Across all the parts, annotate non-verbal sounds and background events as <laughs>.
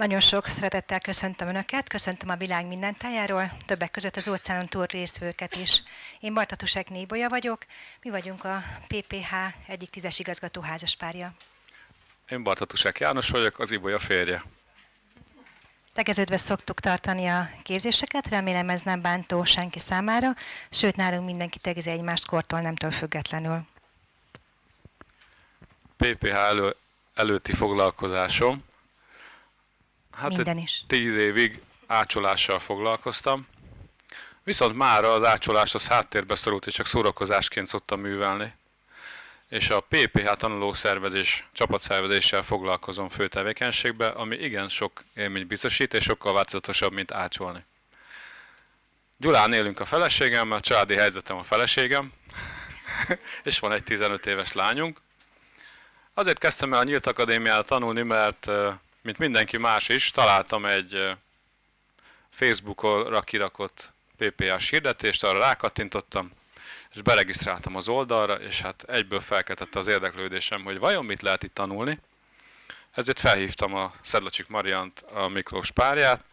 Nagyon sok szeretettel köszöntöm Önöket, köszöntöm a világ minden tájáról, többek között az óceánon túl részvőket is. Én Bartatusek Nébolya vagyok, mi vagyunk a PPH egyik tízes igazgató házaspárja. Én Bartatusek János vagyok, az Ibolya férje. Tegeződve szoktuk tartani a képzéseket, remélem ez nem bántó senki számára, sőt nálunk mindenki tegezi egymást kortól nemtől függetlenül. PPH elő, előtti foglalkozásom Hát Minden is. Tíz évig ácsolással foglalkoztam. Viszont már az ácsolás az háttérbe szorult, és csak szórakozásként szoktam művelni. És a PPH tanulószervezés, csapatszervezéssel foglalkozom fő tevékenységbe, ami igen sok élmény biztosít, és sokkal változatosabb, mint ácsolni. Gyulán élünk a feleségemmel, a családi helyzetem a feleségem, <laughs> és van egy 15 éves lányunk. Azért kezdtem el a Nyílt Akadémiát tanulni, mert mint mindenki más is, találtam egy Facebookra kirakott PPA-s hirdetést, arra rákattintottam, és beregisztráltam az oldalra, és hát egyből felkeltette az érdeklődésem, hogy vajon mit lehet itt tanulni. Ezért felhívtam a Szedlacsik Mariant, a Miklós párját,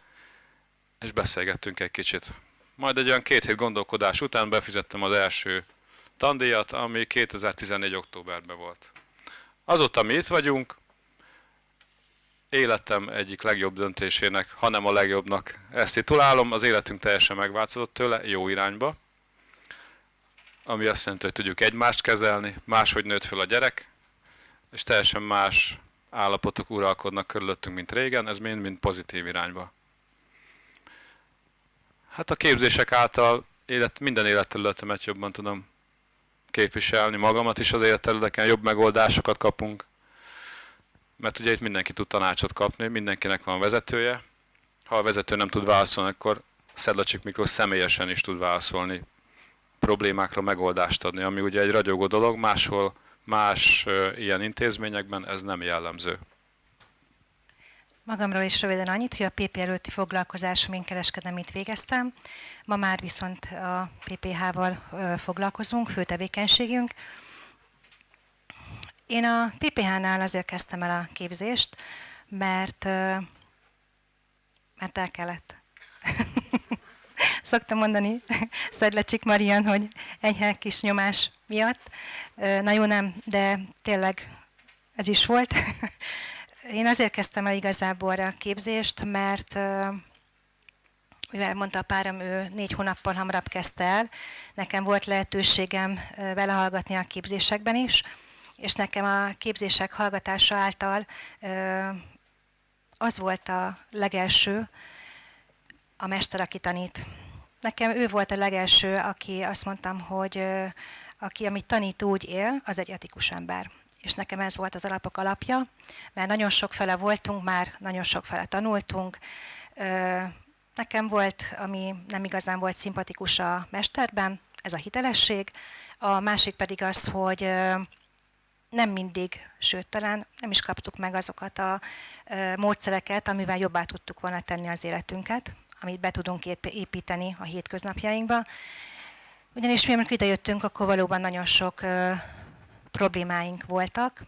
és beszélgettünk egy kicsit. Majd egy olyan két hét gondolkodás után befizettem az első tandíjat, ami 2014. októberben volt. Azóta mi itt vagyunk, életem egyik legjobb döntésének, hanem a legjobbnak ezt titulálom. Az életünk teljesen megváltozott tőle, jó irányba. Ami azt jelenti, hogy tudjuk egymást kezelni, máshogy nőtt fel a gyerek, és teljesen más állapotok uralkodnak körülöttünk, mint régen, ez mind-mind pozitív irányba. Hát a képzések által élet, minden életterületemet jobban tudom képviselni, magamat is az életterületeken jobb megoldásokat kapunk, mert ugye itt mindenki tud tanácsot kapni, mindenkinek van vezetője. Ha a vezető nem tud válaszolni, akkor Szedlacsik Miklós személyesen is tud válaszolni, problémákra megoldást adni, ami ugye egy ragyogó dolog, máshol más ilyen intézményekben ez nem jellemző. Magamról is röviden annyit, hogy a PP előtti foglalkozásom én kereskedelmit végeztem. Ma már viszont a PPH-val foglalkozunk, fő tevékenységünk. Én a PPH-nál azért kezdtem el a képzést, mert, mert el kellett. <laughs> Szoktam mondani Szedlecsik Marian, hogy enyhe kis nyomás miatt. Na jó, nem, de tényleg ez is volt. <laughs> Én azért kezdtem el igazából a képzést, mert mivel mondta a párom, ő négy hónappal hamarabb kezdte el, nekem volt lehetőségem vele hallgatni a képzésekben is, és nekem a képzések hallgatása által az volt a legelső, a mester, aki tanít. Nekem ő volt a legelső, aki azt mondtam, hogy aki, amit tanít, úgy él, az egy etikus ember. És nekem ez volt az alapok alapja, mert nagyon sok fele voltunk már, nagyon sok fele tanultunk. Nekem volt, ami nem igazán volt szimpatikus a mesterben, ez a hitelesség. A másik pedig az, hogy nem mindig, sőt talán nem is kaptuk meg azokat a módszereket, amivel jobbá tudtuk volna tenni az életünket, amit be tudunk építeni a hétköznapjainkba. Ugyanis mi, amikor idejöttünk, akkor valóban nagyon sok problémáink voltak.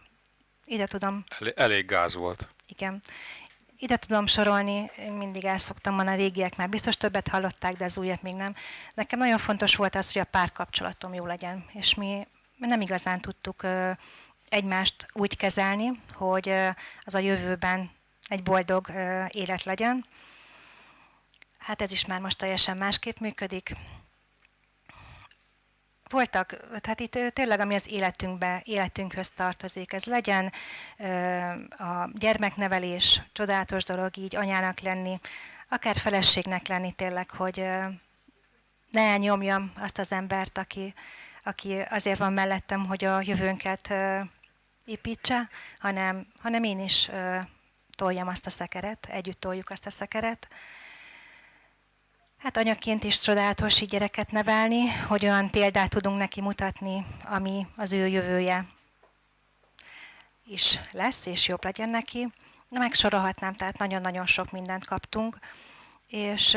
Ide tudom... Elég, elég gáz volt. Igen. Ide tudom sorolni, én mindig el szoktam mondani, a régiek már biztos többet hallották, de az újak még nem. Nekem nagyon fontos volt az, hogy a párkapcsolatom jó legyen, és mi nem igazán tudtuk egymást úgy kezelni, hogy az a jövőben egy boldog élet legyen. Hát ez is már most teljesen másképp működik. Voltak, tehát itt tényleg, ami az életünkbe, életünkhöz tartozik, ez legyen a gyermeknevelés, csodálatos dolog így anyának lenni, akár feleségnek lenni tényleg, hogy ne elnyomjam azt az embert, aki, aki azért van mellettem, hogy a jövőnket építse, hanem, hanem én is ö, toljam azt a szekeret, együtt toljuk azt a szekeret. Hát anyaként is csodálatos így gyereket nevelni, hogy olyan példát tudunk neki mutatni, ami az ő jövője is lesz, és jobb legyen neki. Megsorolhatnám, tehát nagyon-nagyon sok mindent kaptunk, és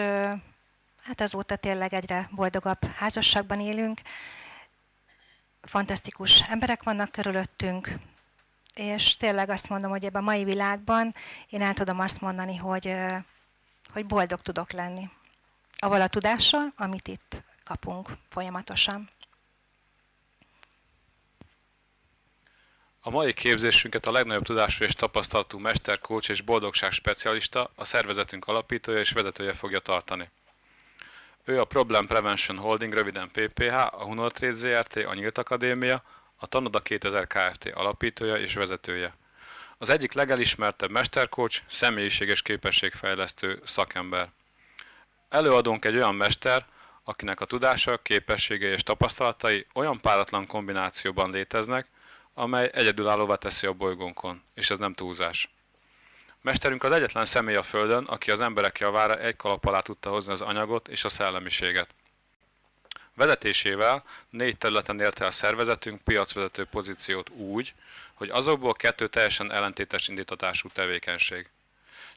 hát azóta tényleg egyre boldogabb házasságban élünk. Fantasztikus emberek vannak körülöttünk, és tényleg azt mondom, hogy ebben a mai világban én el tudom azt mondani, hogy, hogy boldog tudok lenni. Aval a tudással, amit itt kapunk folyamatosan. A mai képzésünket a legnagyobb tudású és tapasztalatú mester, coach és boldogság specialista, a szervezetünk alapítója és vezetője fogja tartani. Ő a Problem Prevention Holding, röviden PPH, a Hunortrade ZRT, a Nyílt Akadémia, a Tanoda 2000 Kft. alapítója és vezetője. Az egyik legelismertebb mestercoach, személyiség és képességfejlesztő szakember. Előadunk egy olyan mester, akinek a tudása, képességei és tapasztalatai olyan páratlan kombinációban léteznek, amely egyedülállóvá teszi a bolygónkon, és ez nem túlzás. Mesterünk az egyetlen személy a Földön, aki az emberek javára egy kalap alá tudta hozni az anyagot és a szellemiséget. Vezetésével négy területen érte a szervezetünk piacvezető pozíciót úgy, hogy azokból kettő teljesen ellentétes indítatású tevékenység.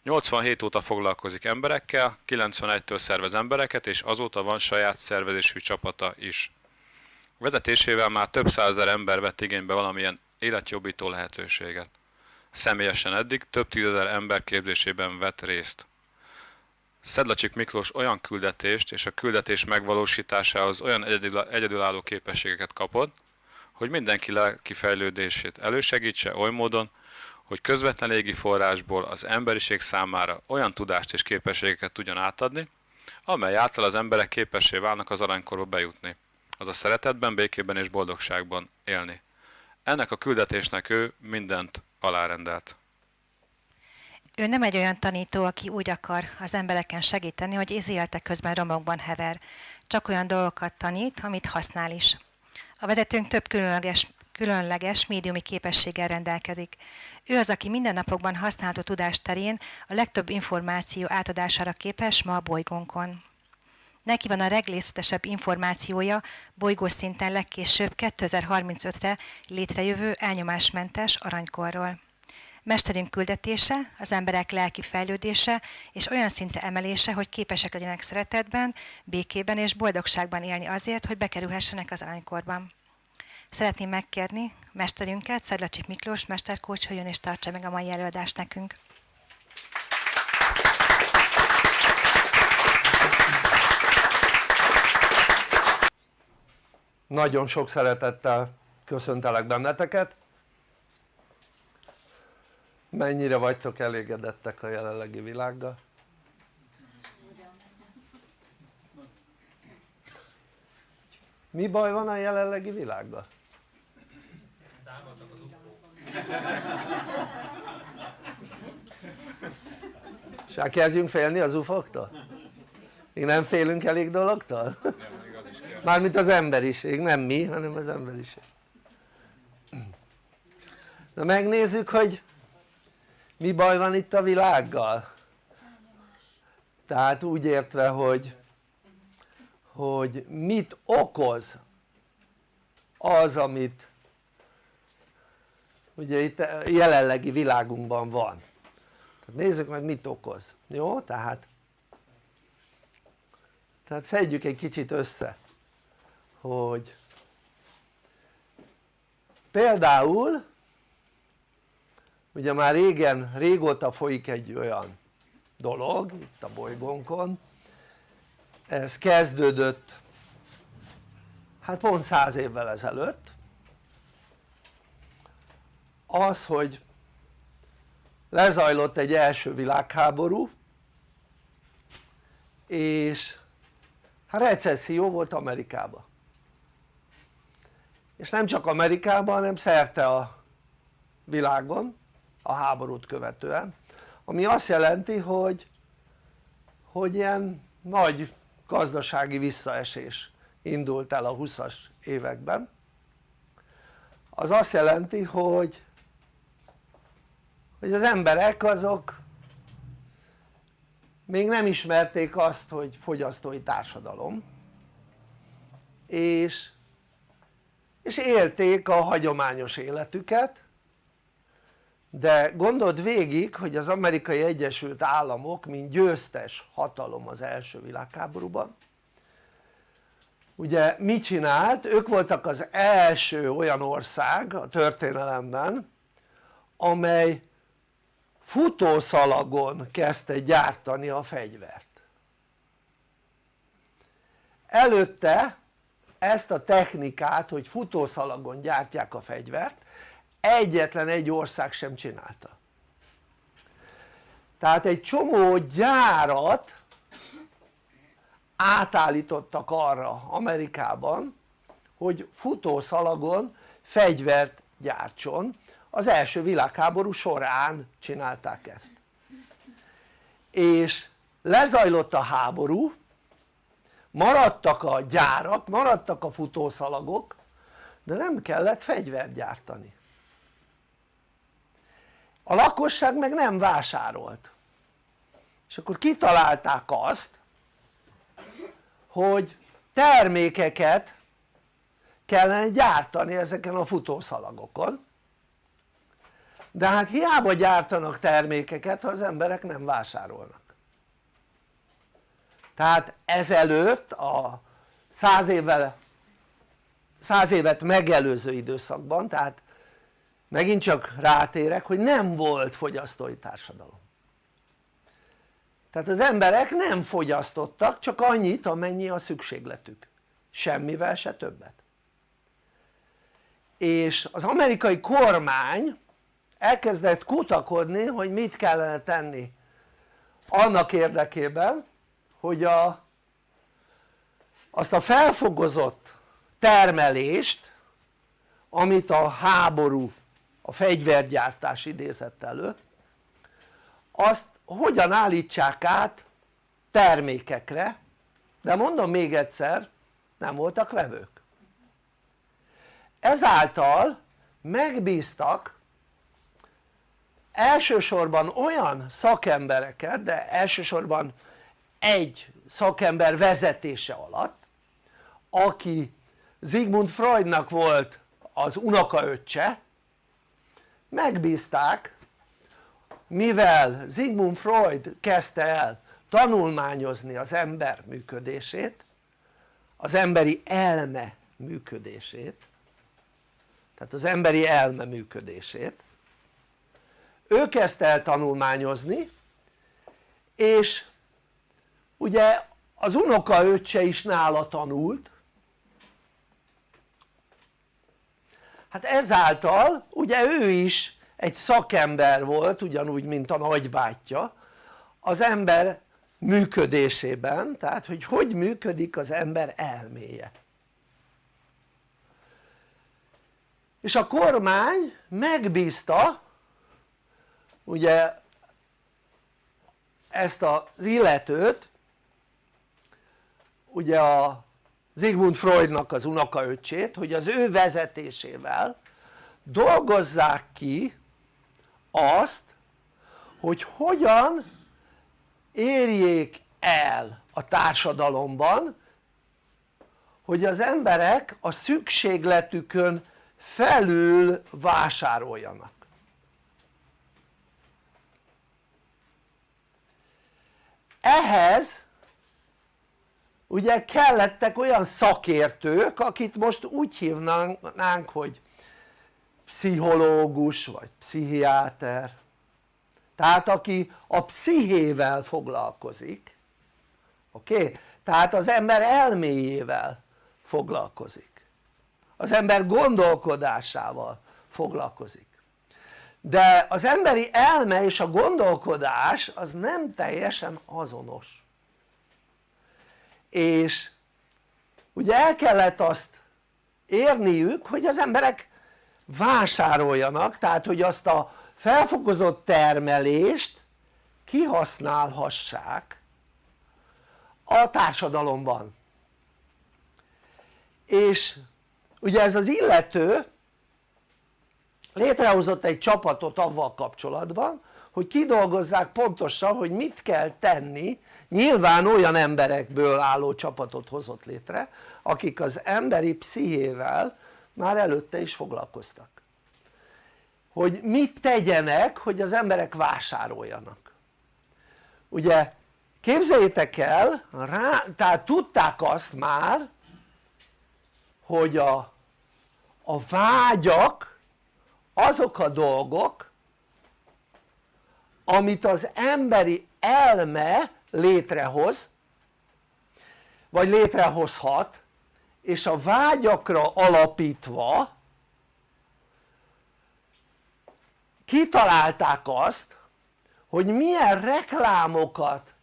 87 óta foglalkozik emberekkel, 91-től szervez embereket, és azóta van saját szervezésű csapata is. Vezetésével már több százezer ember vett igénybe valamilyen életjobbító lehetőséget. Személyesen eddig több tízezer ember képzésében vett részt. Szedlacsik Miklós olyan küldetést és a küldetés megvalósításához olyan egyedülálló képességeket kapott, hogy mindenki lelki fejlődését elősegítse oly módon, hogy közvetlen légi forrásból az emberiség számára olyan tudást és képességeket tudjon átadni, amely által az emberek képessé válnak az aranykorba bejutni, az a szeretetben, békében és boldogságban élni. Ennek a küldetésnek ő mindent alárendelt. Ő nem egy olyan tanító, aki úgy akar az embereken segíteni, hogy izélete közben romokban hever. Csak olyan dolgokat tanít, amit használ is. A vezetőnk több különleges, különleges médiumi képességgel rendelkezik. Ő az, aki mindennapokban használható tudás terén a legtöbb információ átadására képes ma a bolygónkon. Neki van a legrészletesebb információja bolygós szinten legkésőbb 2035-re létrejövő elnyomásmentes aranykorról. Mesterünk küldetése, az emberek lelki fejlődése és olyan szintre emelése, hogy képesek legyenek szeretetben, békében és boldogságban élni azért, hogy bekerülhessenek az aranykorban. Szeretném megkérni mesterünket, Szedlacsik Miklós, mesterkócs, hogy jön és tartsa meg a mai előadást nekünk. Nagyon sok szeretettel köszöntelek benneteket. Mennyire vagytok elégedettek a jelenlegi világgal? Mi baj van a jelenlegi világgal? És kezdjünk félni az ufoktól? Még nem félünk elég dologtól? Mármint az emberiség, nem mi, hanem az emberiség. Na megnézzük, hogy mi baj van itt a világgal. Tehát úgy értve, hogy, hogy mit okoz az, amit ugye itt jelenlegi világunkban van. Tehát nézzük meg mit okoz, jó? Tehát, tehát szedjük egy kicsit össze hogy például ugye már régen, régóta folyik egy olyan dolog itt a bolygónkon. Ez kezdődött hát pont száz évvel ezelőtt. Az hogy lezajlott egy első világháború és hát recesszió volt Amerikában. És nem csak Amerikában hanem szerte a világon a háborút követően ami azt jelenti hogy hogy ilyen nagy gazdasági visszaesés indult el a 20-as években. Az azt jelenti hogy hogy az emberek azok még nem ismerték azt hogy fogyasztói társadalom és és élték a hagyományos életüket de gondold végig hogy az amerikai egyesült államok mint győztes hatalom az első világháborúban ugye mit csinált? ők voltak az első olyan ország a történelemben amely futószalagon kezdte gyártani a fegyvert előtte ezt a technikát hogy futószalagon gyártják a fegyvert egyetlen egy ország sem csinálta. Tehát egy csomó gyárat átállítottak arra Amerikában hogy futószalagon fegyvert gyártson. Az első világháború során csinálták ezt. És lezajlott a háború maradtak a gyárak, maradtak a futószalagok de nem kellett fegyvert gyártani a lakosság meg nem vásárolt. És akkor kitalálták azt hogy termékeket kellene gyártani ezeken a futószalagokon. De hát hiába gyártanak termékeket ha az emberek nem vásárolnak. Tehát ezelőtt a száz évvel száz évet megelőző időszakban tehát megint csak rátérek hogy nem volt fogyasztói társadalom. Tehát az emberek nem fogyasztottak csak annyit amennyi a szükségletük. Semmivel se többet. És az amerikai kormány elkezdett kutakodni hogy mit kellene tenni annak érdekében hogy a, azt a felfogozott termelést amit a háború a fegyvergyártás idézett elő azt hogyan állítsák át termékekre de mondom még egyszer nem voltak vevők. Ezáltal megbíztak elsősorban olyan szakembereket de elsősorban egy szakember vezetése alatt aki Sigmund Freudnak volt az unokaöccse megbízták mivel Sigmund Freud kezdte el tanulmányozni az ember működését az emberi elme működését tehát az emberi elme működését ő kezdte el tanulmányozni és ugye az unokaöccse is nála tanult hát ezáltal ugye ő is egy szakember volt ugyanúgy mint a nagybátyja az ember működésében tehát hogy hogy működik az ember elméje. És a kormány megbízta ugye ezt az illetőt ugye a Sigmund Freudnak az unokaöccsét hogy az ő vezetésével dolgozzák ki azt hogy hogyan érjék el a társadalomban hogy az emberek a szükségletükön felül vásároljanak. Ehhez ugye kellettek olyan szakértők akit most úgy hívnánk hogy pszichológus vagy pszichiáter tehát aki a pszichével foglalkozik oké? Okay? tehát az ember elméjével foglalkozik az ember gondolkodásával foglalkozik de az emberi elme és a gondolkodás az nem teljesen azonos és ugye el kellett azt érniük hogy az emberek vásároljanak tehát hogy azt a felfokozott termelést kihasználhassák a társadalomban. És ugye ez az illető létrehozott egy csapatot avval kapcsolatban hogy kidolgozzák pontosan hogy mit kell tenni nyilván olyan emberekből álló csapatot hozott létre akik az emberi pszichével már előtte is foglalkoztak. Hogy mit tegyenek hogy az emberek vásároljanak. Ugye képzeljétek el rá, tehát tudták azt már hogy a, a vágyak azok a dolgok amit az emberi elme létrehoz vagy létrehozhat és a vágyakra alapítva kitalálták azt hogy milyen reklámokat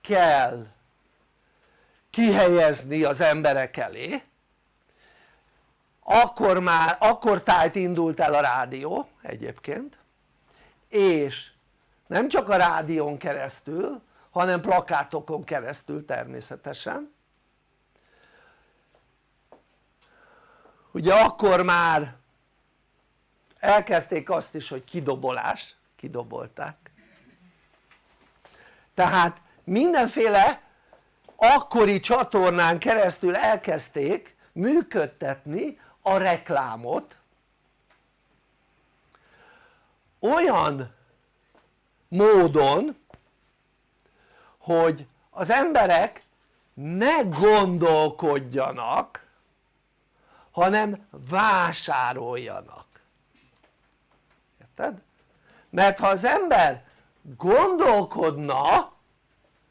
kell kihelyezni az emberek elé akkor már, akkor tájt indult el a rádió egyébként és nem csak a rádión keresztül hanem plakátokon keresztül természetesen. Ugye akkor már elkezdték azt is hogy kidobolás, kidobolták. Tehát mindenféle akkori csatornán keresztül elkezdték működtetni a reklámot. Olyan módon hogy az emberek ne gondolkodjanak hanem vásároljanak érted? mert ha az ember gondolkodna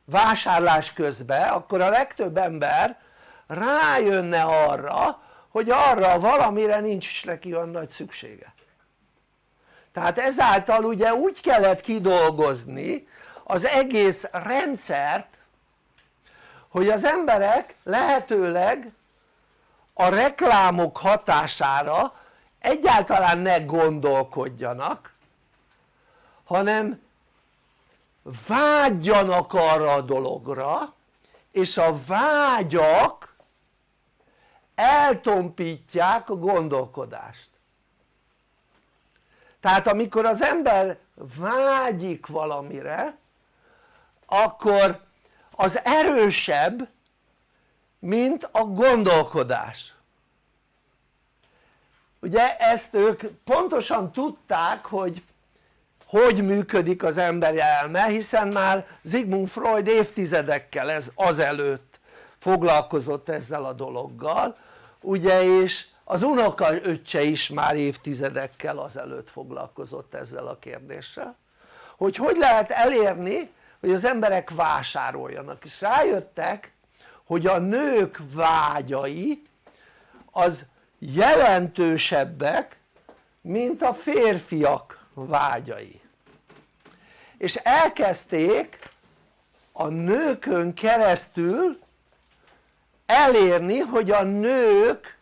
vásárlás közben akkor a legtöbb ember rájönne arra hogy arra valamire nincs is neki olyan nagy szüksége tehát ezáltal ugye úgy kellett kidolgozni az egész rendszert hogy az emberek lehetőleg a reklámok hatására egyáltalán ne gondolkodjanak hanem vágyjanak arra a dologra és a vágyak eltompítják a gondolkodást. Tehát amikor az ember vágyik valamire akkor az erősebb mint a gondolkodás. Ugye ezt ők pontosan tudták hogy hogy működik az emberi elme hiszen már Sigmund Freud évtizedekkel ez azelőtt foglalkozott ezzel a dologgal ugye és az unoka öccse is már évtizedekkel azelőtt foglalkozott ezzel a kérdéssel. Hogy hogy lehet elérni hogy az emberek vásároljanak. És rájöttek hogy a nők vágyai az jelentősebbek mint a férfiak vágyai. És elkezdték a nőkön keresztül elérni hogy a nők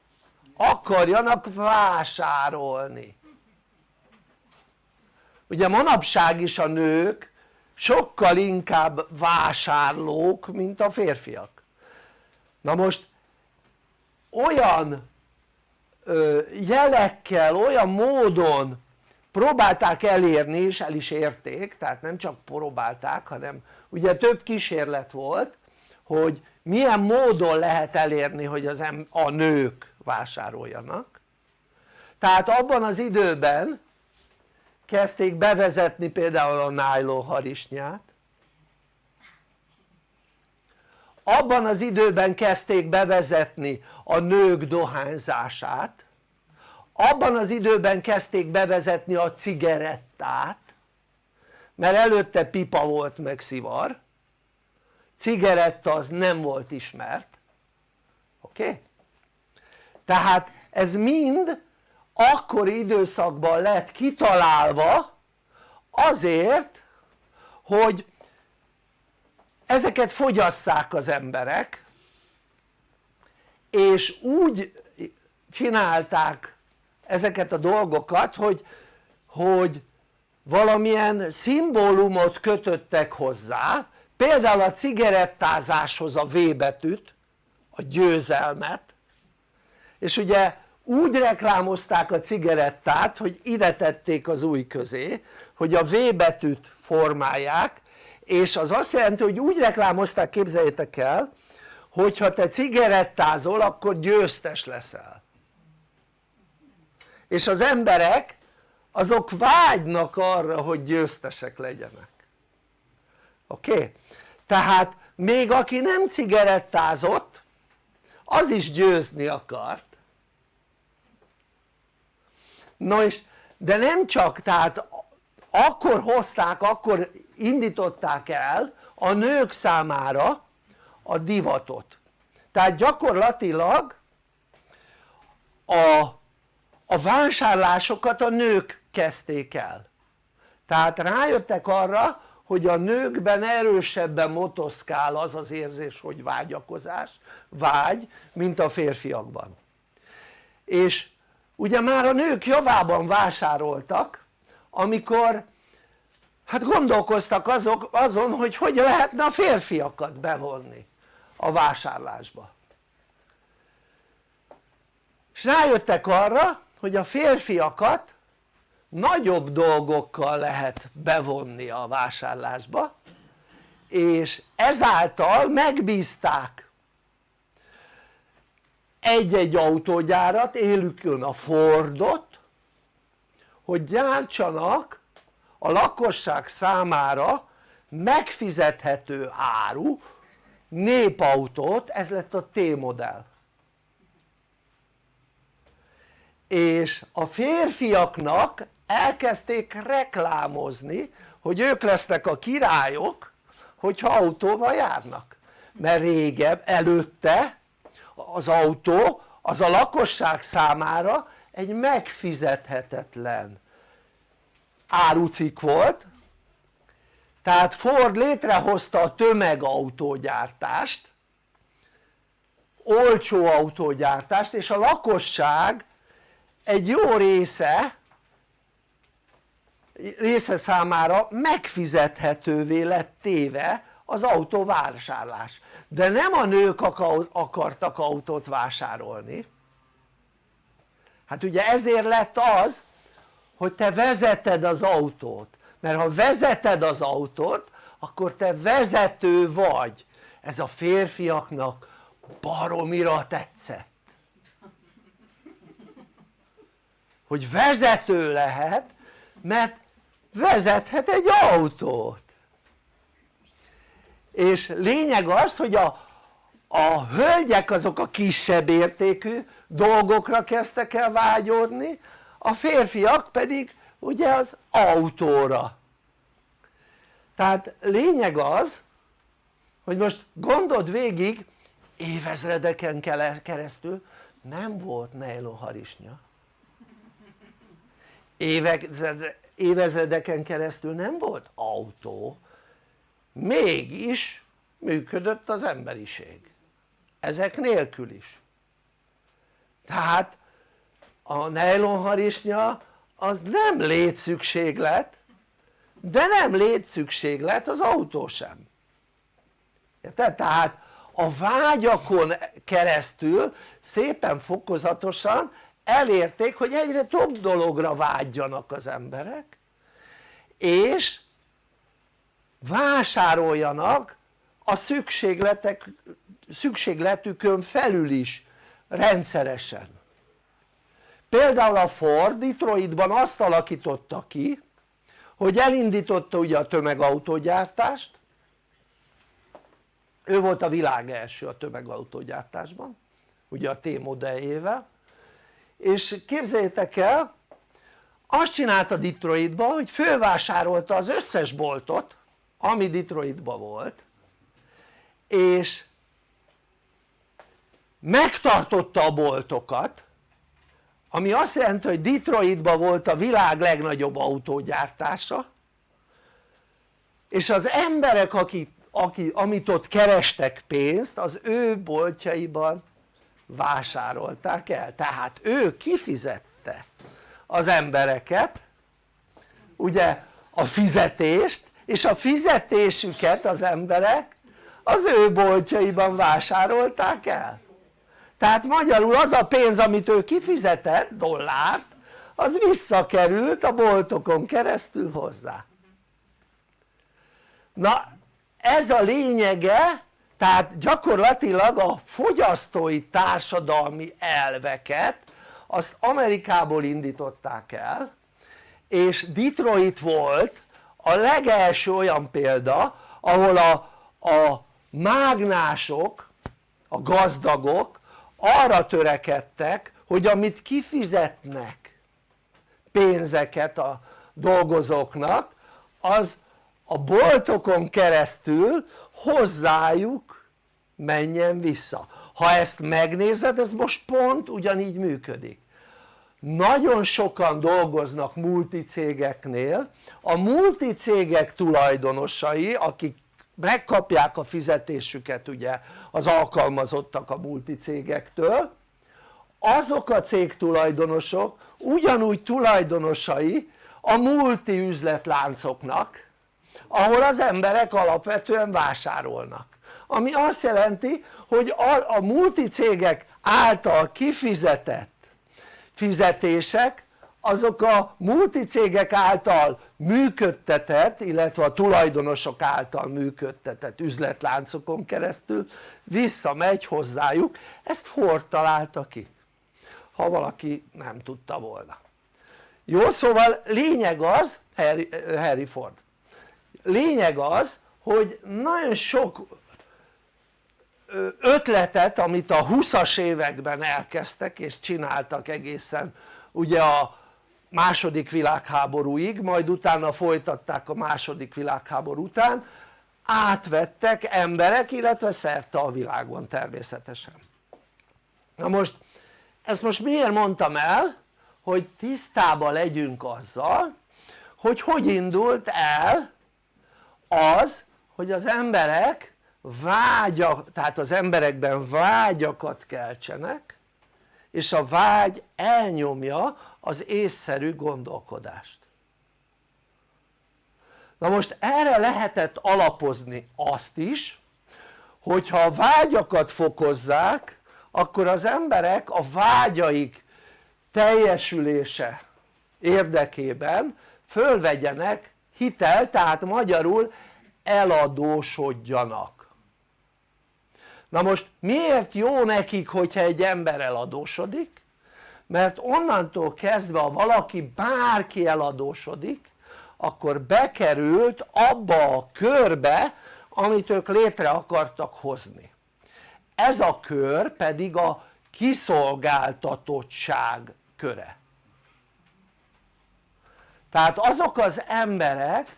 akarjanak vásárolni. Ugye manapság is a nők sokkal inkább vásárlók mint a férfiak. Na most olyan jelekkel, olyan módon próbálták elérni és el is érték tehát nem csak próbálták hanem ugye több kísérlet volt hogy milyen módon lehet elérni hogy az em a nők vásároljanak. Tehát abban az időben kezdték bevezetni például a nylon harisnyát abban az időben kezdték bevezetni a nők dohányzását abban az időben kezdték bevezetni a cigarettát mert előtte pipa volt meg szivar cigaretta az nem volt ismert oké? Okay? tehát ez mind akkori időszakban lett kitalálva azért hogy ezeket fogyasszák az emberek és úgy csinálták ezeket a dolgokat hogy, hogy valamilyen szimbólumot kötöttek hozzá például a cigarettázáshoz a V betűt a győzelmet. És ugye úgy reklámozták a cigarettát hogy ide tették az új közé hogy a V betűt formálják és az azt jelenti hogy úgy reklámozták képzeljétek el hogyha te cigarettázol akkor győztes leszel és az emberek azok vágynak arra hogy győztesek legyenek oké? Okay? tehát még aki nem cigarettázott az is győzni akart no és de nem csak tehát akkor hozták, akkor indították el a nők számára a divatot. Tehát gyakorlatilag a, a vásárlásokat a nők kezdték el. Tehát rájöttek arra hogy a nőkben erősebben motoszkál az az érzés hogy vágyakozás, vágy mint a férfiakban. És ugye már a nők javában vásároltak amikor hát gondolkoztak azok, azon hogy hogy lehetne a férfiakat bevonni a vásárlásba. És rájöttek arra hogy a férfiakat nagyobb dolgokkal lehet bevonni a vásárlásba és ezáltal megbízták egy-egy autógyárat, élükön a Fordot hogy gyártsanak a lakosság számára megfizethető áru népautót, ez lett a T-modell. És a férfiaknak elkezdték reklámozni hogy ők lesznek a királyok hogyha autóval járnak. Mert régebb előtte az autó az a lakosság számára egy megfizethetetlen árucik volt. Tehát Ford létrehozta a tömegautógyártást olcsó autógyártást és a lakosság egy jó része része számára megfizethetővé lett téve az autóvásárlás de nem a nők akartak autót vásárolni. Hát ugye ezért lett az hogy te vezeted az autót. Mert ha vezeted az autót akkor te vezető vagy. Ez a férfiaknak baromira tetszett. Hogy vezető lehet mert vezethet egy autót és lényeg az hogy a, a hölgyek azok a kisebb értékű dolgokra kezdtek el vágyódni a férfiak pedig ugye az autóra. Tehát lényeg az hogy most gondold végig évezredeken keresztül nem volt nejlonharisnya évezredeken keresztül nem volt autó mégis működött az emberiség. Ezek nélkül is. Tehát a nejlonharisnya az nem létszükséglet de nem létszükséglet az autó sem. Érted? tehát a vágyakon keresztül szépen fokozatosan elérték hogy egyre több dologra vágyjanak az emberek és vásároljanak a szükségletek, szükségletükön felül is rendszeresen. Például a Ford Detroitban azt alakította ki hogy elindította ugye a tömegautógyártást. Ő volt a világ első a tömegautógyártásban ugye a T modelljével. És képzeljétek el azt csinálta Detroitban hogy fölvásárolta az összes boltot ami Detroitban volt és megtartotta a boltokat ami azt jelenti hogy Detroitban volt a világ legnagyobb autógyártása és az emberek akik, akik, amit ott kerestek pénzt az ő boltjaiban vásárolták el. Tehát ő kifizette az embereket ugye a fizetést és a fizetésüket az emberek az ő boltjaiban vásárolták el. Tehát magyarul az a pénz amit ő kifizetett dollárt az visszakerült a boltokon keresztül hozzá. Na ez a lényege tehát gyakorlatilag a fogyasztói társadalmi elveket azt Amerikából indították el és Detroit volt a legelső olyan példa ahol a, a mágnások, a gazdagok arra törekedtek hogy amit kifizetnek pénzeket a dolgozóknak az a boltokon keresztül hozzájuk menjen vissza. Ha ezt megnézed ez most pont ugyanígy működik nagyon sokan dolgoznak multicégeknél. A multicégek tulajdonosai akik megkapják a fizetésüket ugye az alkalmazottak a multicégektől azok a cégtulajdonosok ugyanúgy tulajdonosai a multi üzletláncoknak ahol az emberek alapvetően vásárolnak. Ami azt jelenti hogy a, a multicégek által kifizetett fizetések azok a multicégek által működtetett illetve a tulajdonosok által működtetett üzletláncokon keresztül visszamegy hozzájuk. Ezt Ford találta ki ha valaki nem tudta volna. Jó szóval lényeg az Harry, Harry Ford. Lényeg az hogy nagyon sok ötletet amit a 20-as években elkezdtek és csináltak egészen ugye a második világháborúig majd utána folytatták a második világháború után átvettek emberek illetve szerte a világon természetesen. Na most ezt most miért mondtam el hogy tisztában legyünk azzal hogy hogy indult el az hogy az emberek vágyak, tehát az emberekben vágyakat keltsenek és a vágy elnyomja az észszerű gondolkodást. Na most erre lehetett alapozni azt is hogyha a vágyakat fokozzák akkor az emberek a vágyaik teljesülése érdekében fölvegyenek hitel, tehát magyarul eladósodjanak na most miért jó nekik hogyha egy ember eladósodik? mert onnantól kezdve ha valaki bárki eladósodik akkor bekerült abba a körbe amit ők létre akartak hozni ez a kör pedig a kiszolgáltatottság köre tehát azok az emberek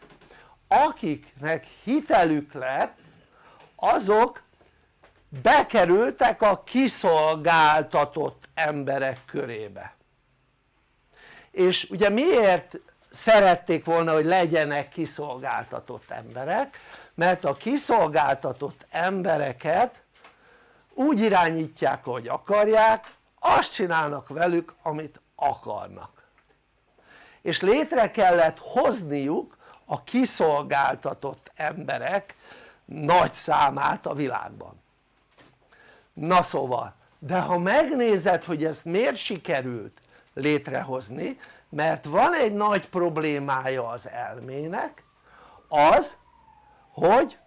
akiknek hitelük lett azok bekerültek a kiszolgáltatott emberek körébe. És ugye miért szerették volna hogy legyenek kiszolgáltatott emberek? Mert a kiszolgáltatott embereket úgy irányítják hogy akarják azt csinálnak velük amit akarnak. És létre kellett hozniuk a kiszolgáltatott emberek nagy számát a világban na szóval de ha megnézed hogy ezt miért sikerült létrehozni mert van egy nagy problémája az elmének az hogy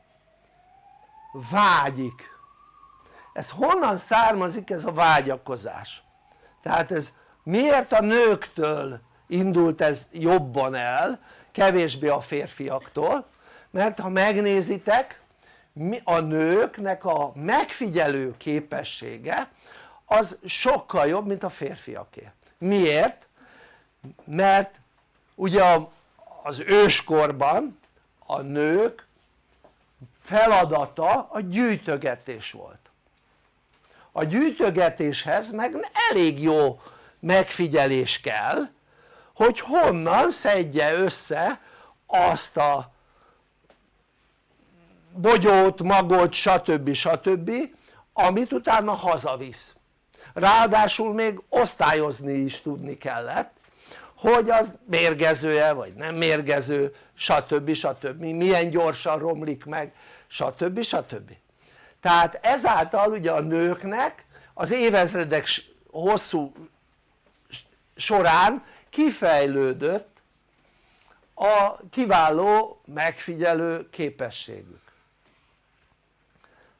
vágyik ez honnan származik ez a vágyakozás? tehát ez miért a nőktől indult ez jobban el kevésbé a férfiaktól mert ha megnézitek a nőknek a megfigyelő képessége az sokkal jobb mint a férfiaké miért? mert ugye az őskorban a nők feladata a gyűjtögetés volt a gyűjtögetéshez meg elég jó megfigyelés kell hogy honnan szedje össze azt a bogyót, magot stb. stb. amit utána hazavisz ráadásul még osztályozni is tudni kellett hogy az mérgező-e vagy nem mérgező stb. stb. milyen gyorsan romlik meg stb. stb. tehát ezáltal ugye a nőknek az évezredek hosszú során kifejlődött a kiváló megfigyelő képességük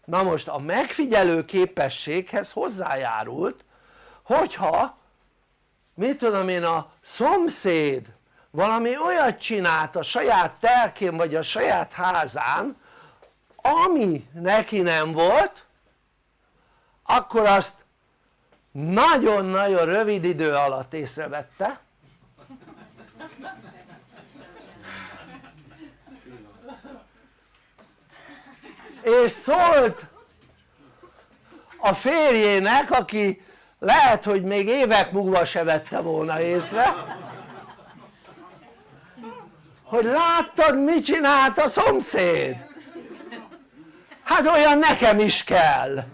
na most a megfigyelő képességhez hozzájárult hogyha mit tudom én a szomszéd valami olyat csinált a saját telkén vagy a saját házán ami neki nem volt akkor azt nagyon-nagyon rövid idő alatt észrevette és szólt a férjének aki lehet hogy még évek múlva se vette volna észre hogy láttad mit csinált a szomszéd? hát olyan nekem is kell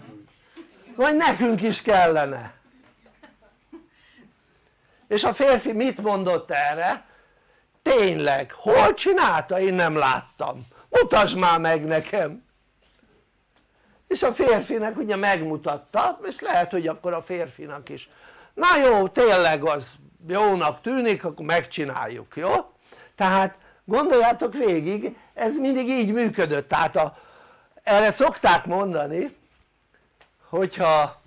vagy nekünk is kellene és a férfi mit mondott erre? tényleg, hol csinálta? én nem láttam mutasd már meg nekem és a férfinek ugye megmutatta és lehet hogy akkor a férfinak is. Na jó tényleg az jónak tűnik akkor megcsináljuk jó? tehát gondoljátok végig ez mindig így működött. Tehát a, erre szokták mondani hogyha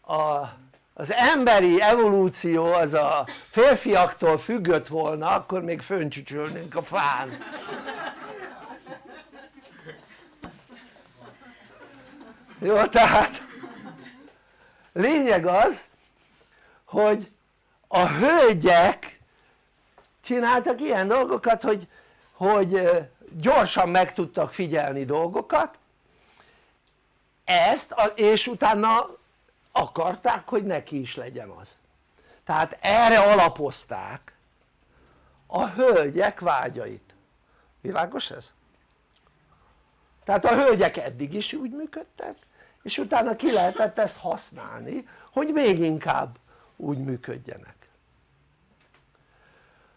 a, az emberi evolúció az a férfiaktól függött volna akkor még föncsücsölnénk a fán jó tehát lényeg az hogy a hölgyek csináltak ilyen dolgokat hogy, hogy gyorsan meg tudtak figyelni dolgokat. Ezt és utána akarták hogy neki is legyen az. Tehát erre alapozták a hölgyek vágyait. Világos ez? tehát a hölgyek eddig is úgy működtek és utána ki lehetett ezt használni hogy még inkább úgy működjenek.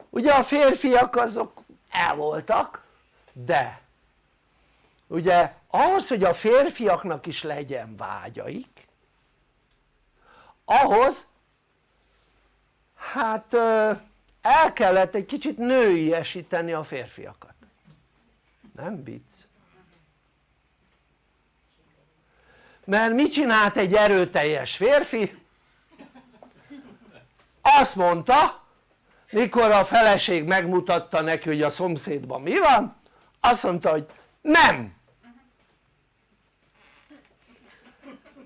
Ugye a férfiak azok el voltak de ugye ahhoz hogy a férfiaknak is legyen vágyaik ahhoz hát el kellett egy kicsit nőiesíteni a férfiakat. Nem vicc mert mit csinált egy erőteljes férfi? azt mondta mikor a feleség megmutatta neki hogy a szomszédban mi van azt mondta hogy nem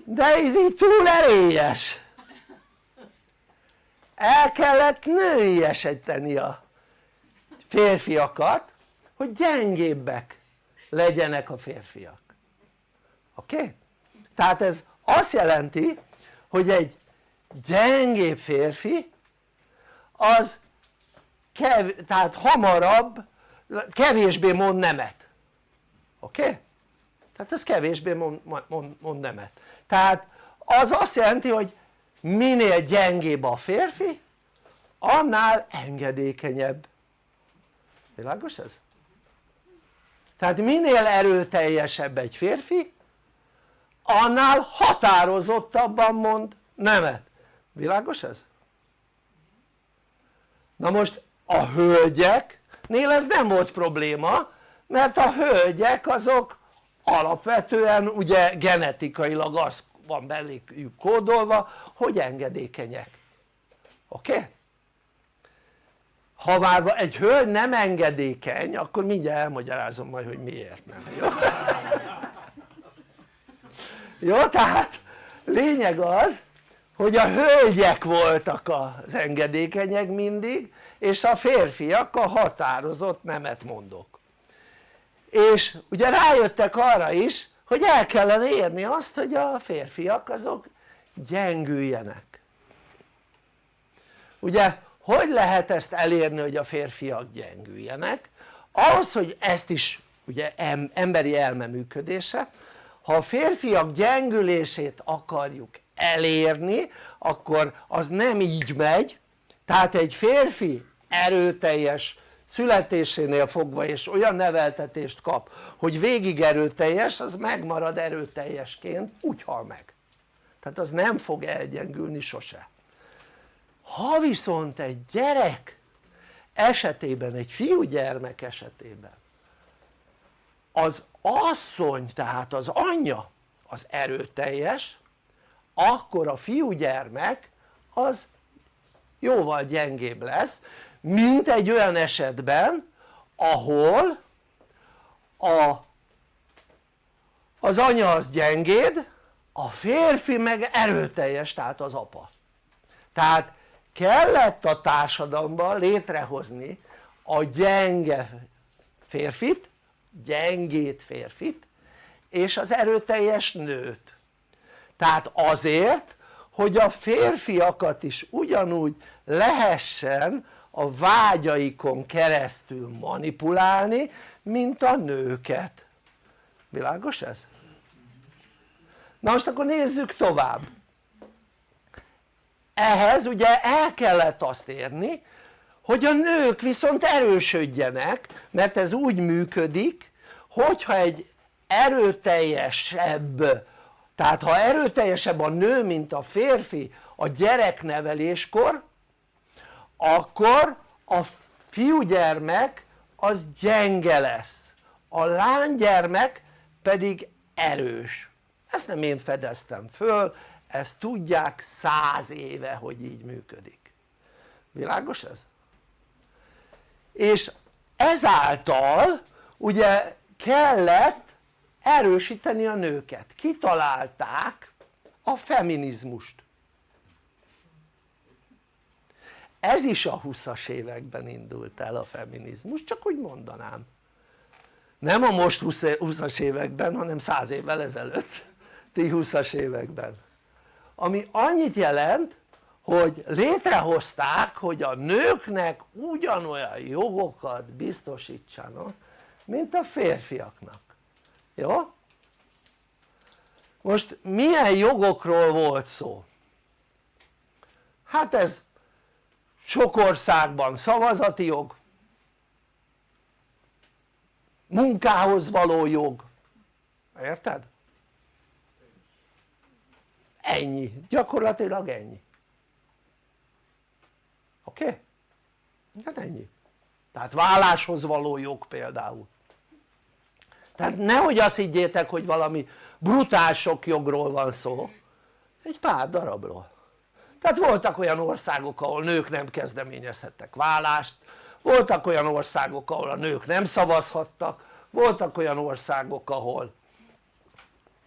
de ez így túl erélyes el kellett nőiesíteni a férfiakat hogy gyengébbek legyenek a férfiak oké? Okay? Tehát ez azt jelenti hogy egy gyengébb férfi az kev, tehát hamarabb kevésbé mond nemet oké? Okay? tehát ez kevésbé mond, mond, mond nemet tehát az azt jelenti hogy minél gyengébb a férfi annál engedékenyebb világos ez? tehát minél erőteljesebb egy férfi annál határozottabban mond nemet, világos ez? na most a hölgyeknél ez nem volt probléma mert a hölgyek azok alapvetően ugye genetikailag az van belőlük kódolva hogy engedékenyek oké? Ha már egy hölgy nem engedékeny akkor mindjárt elmagyarázom majd hogy miért nem jó? Jó tehát lényeg az hogy a hölgyek voltak az engedékenyek mindig és a férfiak a határozott nemet mondok és ugye rájöttek arra is hogy el kellene érni azt hogy a férfiak azok gyengüljenek ugye hogy lehet ezt elérni hogy a férfiak gyengüljenek? ahhoz hogy ezt is ugye emberi elme működése ha a férfiak gyengülését akarjuk elérni akkor az nem így megy. Tehát egy férfi erőteljes születésénél fogva és olyan neveltetést kap hogy végig erőteljes az megmarad erőteljesként úgy hal meg. Tehát az nem fog elgyengülni sose. Ha viszont egy gyerek esetében, egy fiúgyermek esetében az asszony tehát az anyja az erőteljes akkor a fiúgyermek az jóval gyengébb lesz mint egy olyan esetben ahol a, az anya az gyengéd a férfi meg erőteljes tehát az apa. Tehát kellett a társadalomban létrehozni a gyenge férfit gyengét férfit és az erőteljes nőt. Tehát azért hogy a férfiakat is ugyanúgy lehessen a vágyaikon keresztül manipulálni mint a nőket. Világos ez? na most akkor nézzük tovább. Ehhez ugye el kellett azt érni hogy a nők viszont erősödjenek mert ez úgy működik hogyha egy erőteljesebb tehát ha erőteljesebb a nő mint a férfi a gyerekneveléskor akkor a fiúgyermek az gyenge lesz a lánygyermek pedig erős ezt nem én fedeztem föl ezt tudják száz éve hogy így működik világos ez? És ezáltal ugye kellett erősíteni a nőket, kitalálták a feminizmust. Ez is a 20-as években indult el a feminizmus, csak úgy mondanám. Nem a most 20-as években hanem 100 évvel ezelőtt. Ti 20-as években. Ami annyit jelent hogy létrehozták hogy a nőknek ugyanolyan jogokat biztosítsanak mint a férfiaknak jó? most milyen jogokról volt szó? hát ez sok országban szavazati jog munkához való jog érted? ennyi, gyakorlatilag ennyi oké? Okay? hát ennyi tehát válláshoz való jog például tehát nehogy azt higgyétek hogy valami brutál sok jogról van szó egy pár darabról tehát voltak olyan országok ahol nők nem kezdeményezhettek vállást voltak olyan országok ahol a nők nem szavazhattak voltak olyan országok ahol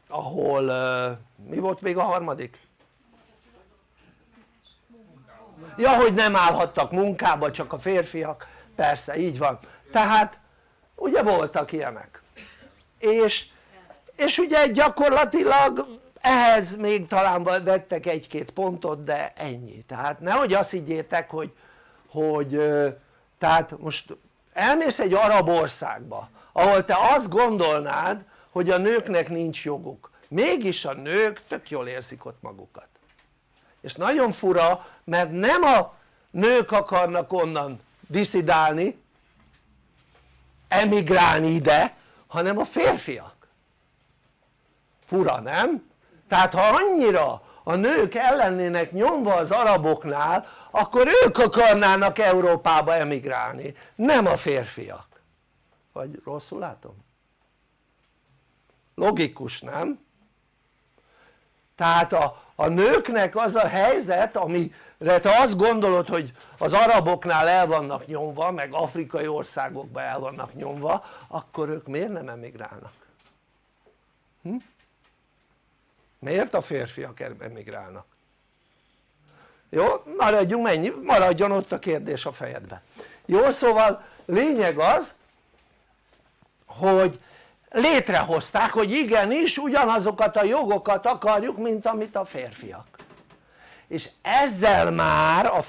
ahol mi volt még a harmadik? Ja hogy nem állhattak munkába csak a férfiak. Persze így van. Tehát ugye voltak ilyenek. És, és ugye gyakorlatilag ehhez még talán vettek egy-két pontot de ennyi. Tehát nehogy azt higgyétek hogy, hogy tehát most elmész egy arab országba ahol te azt gondolnád hogy a nőknek nincs joguk. Mégis a nők tök jól érzik ott magukat. És nagyon fura mert nem a nők akarnak onnan diszidálni emigrálni ide hanem a férfiak fura nem? tehát ha annyira a nők ellennének nyomva az araboknál akkor ők akarnának Európába emigrálni nem a férfiak vagy rosszul látom? logikus nem? tehát a, a nőknek az a helyzet amire te azt gondolod hogy az araboknál el vannak nyomva meg afrikai országokban el vannak nyomva akkor ők miért nem emigrálnak? Hm? miért a férfiak emigrálnak? jó? maradjunk mennyi, maradjon ott a kérdés a fejedbe jó szóval lényeg az hogy létrehozták hogy igenis ugyanazokat a jogokat akarjuk mint amit a férfiak és ezzel már a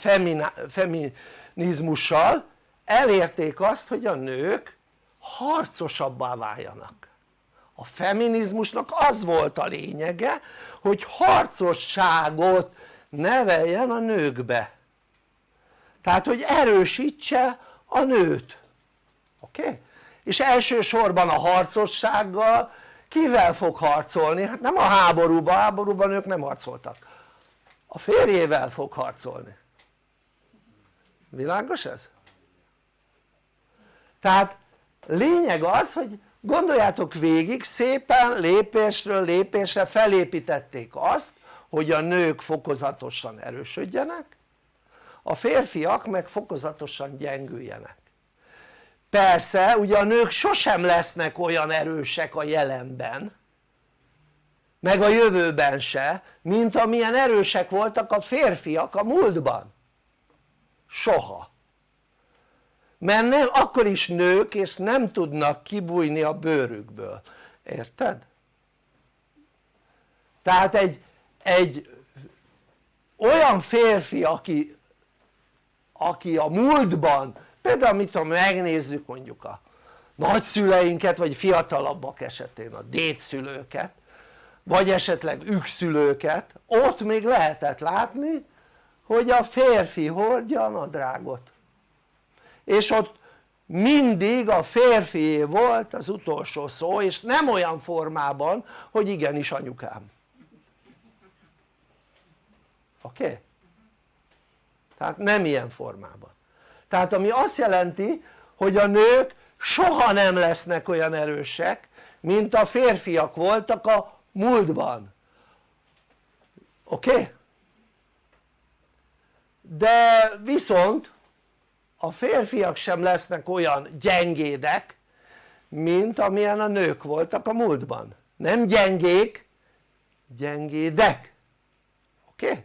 feminizmussal elérték azt hogy a nők harcosabbá váljanak a feminizmusnak az volt a lényege hogy harcosságot neveljen a nőkbe tehát hogy erősítse a nőt oké? Okay? és elsősorban a harcossággal kivel fog harcolni? hát nem a háborúban, háborúban ők nem harcoltak a férjével fog harcolni világos ez? tehát lényeg az hogy gondoljátok végig szépen lépésről lépésre felépítették azt hogy a nők fokozatosan erősödjenek a férfiak meg fokozatosan gyengüljenek persze ugye a nők sosem lesznek olyan erősek a jelenben meg a jövőben se mint amilyen erősek voltak a férfiak a múltban. Soha. Mert nem, akkor is nők és nem tudnak kibújni a bőrükből, érted? tehát egy, egy olyan férfi aki, aki a múltban például mit tudom megnézzük mondjuk a nagyszüleinket vagy fiatalabbak esetén a dédszülőket vagy esetleg ükszülőket ott még lehetett látni hogy a férfi hordja a nadrágot és ott mindig a férfié volt az utolsó szó és nem olyan formában hogy igenis anyukám oké? Okay? tehát nem ilyen formában tehát ami azt jelenti hogy a nők soha nem lesznek olyan erősek mint a férfiak voltak a múltban oké? Okay? de viszont a férfiak sem lesznek olyan gyengédek mint amilyen a nők voltak a múltban nem gyengék gyengédek oké? Okay?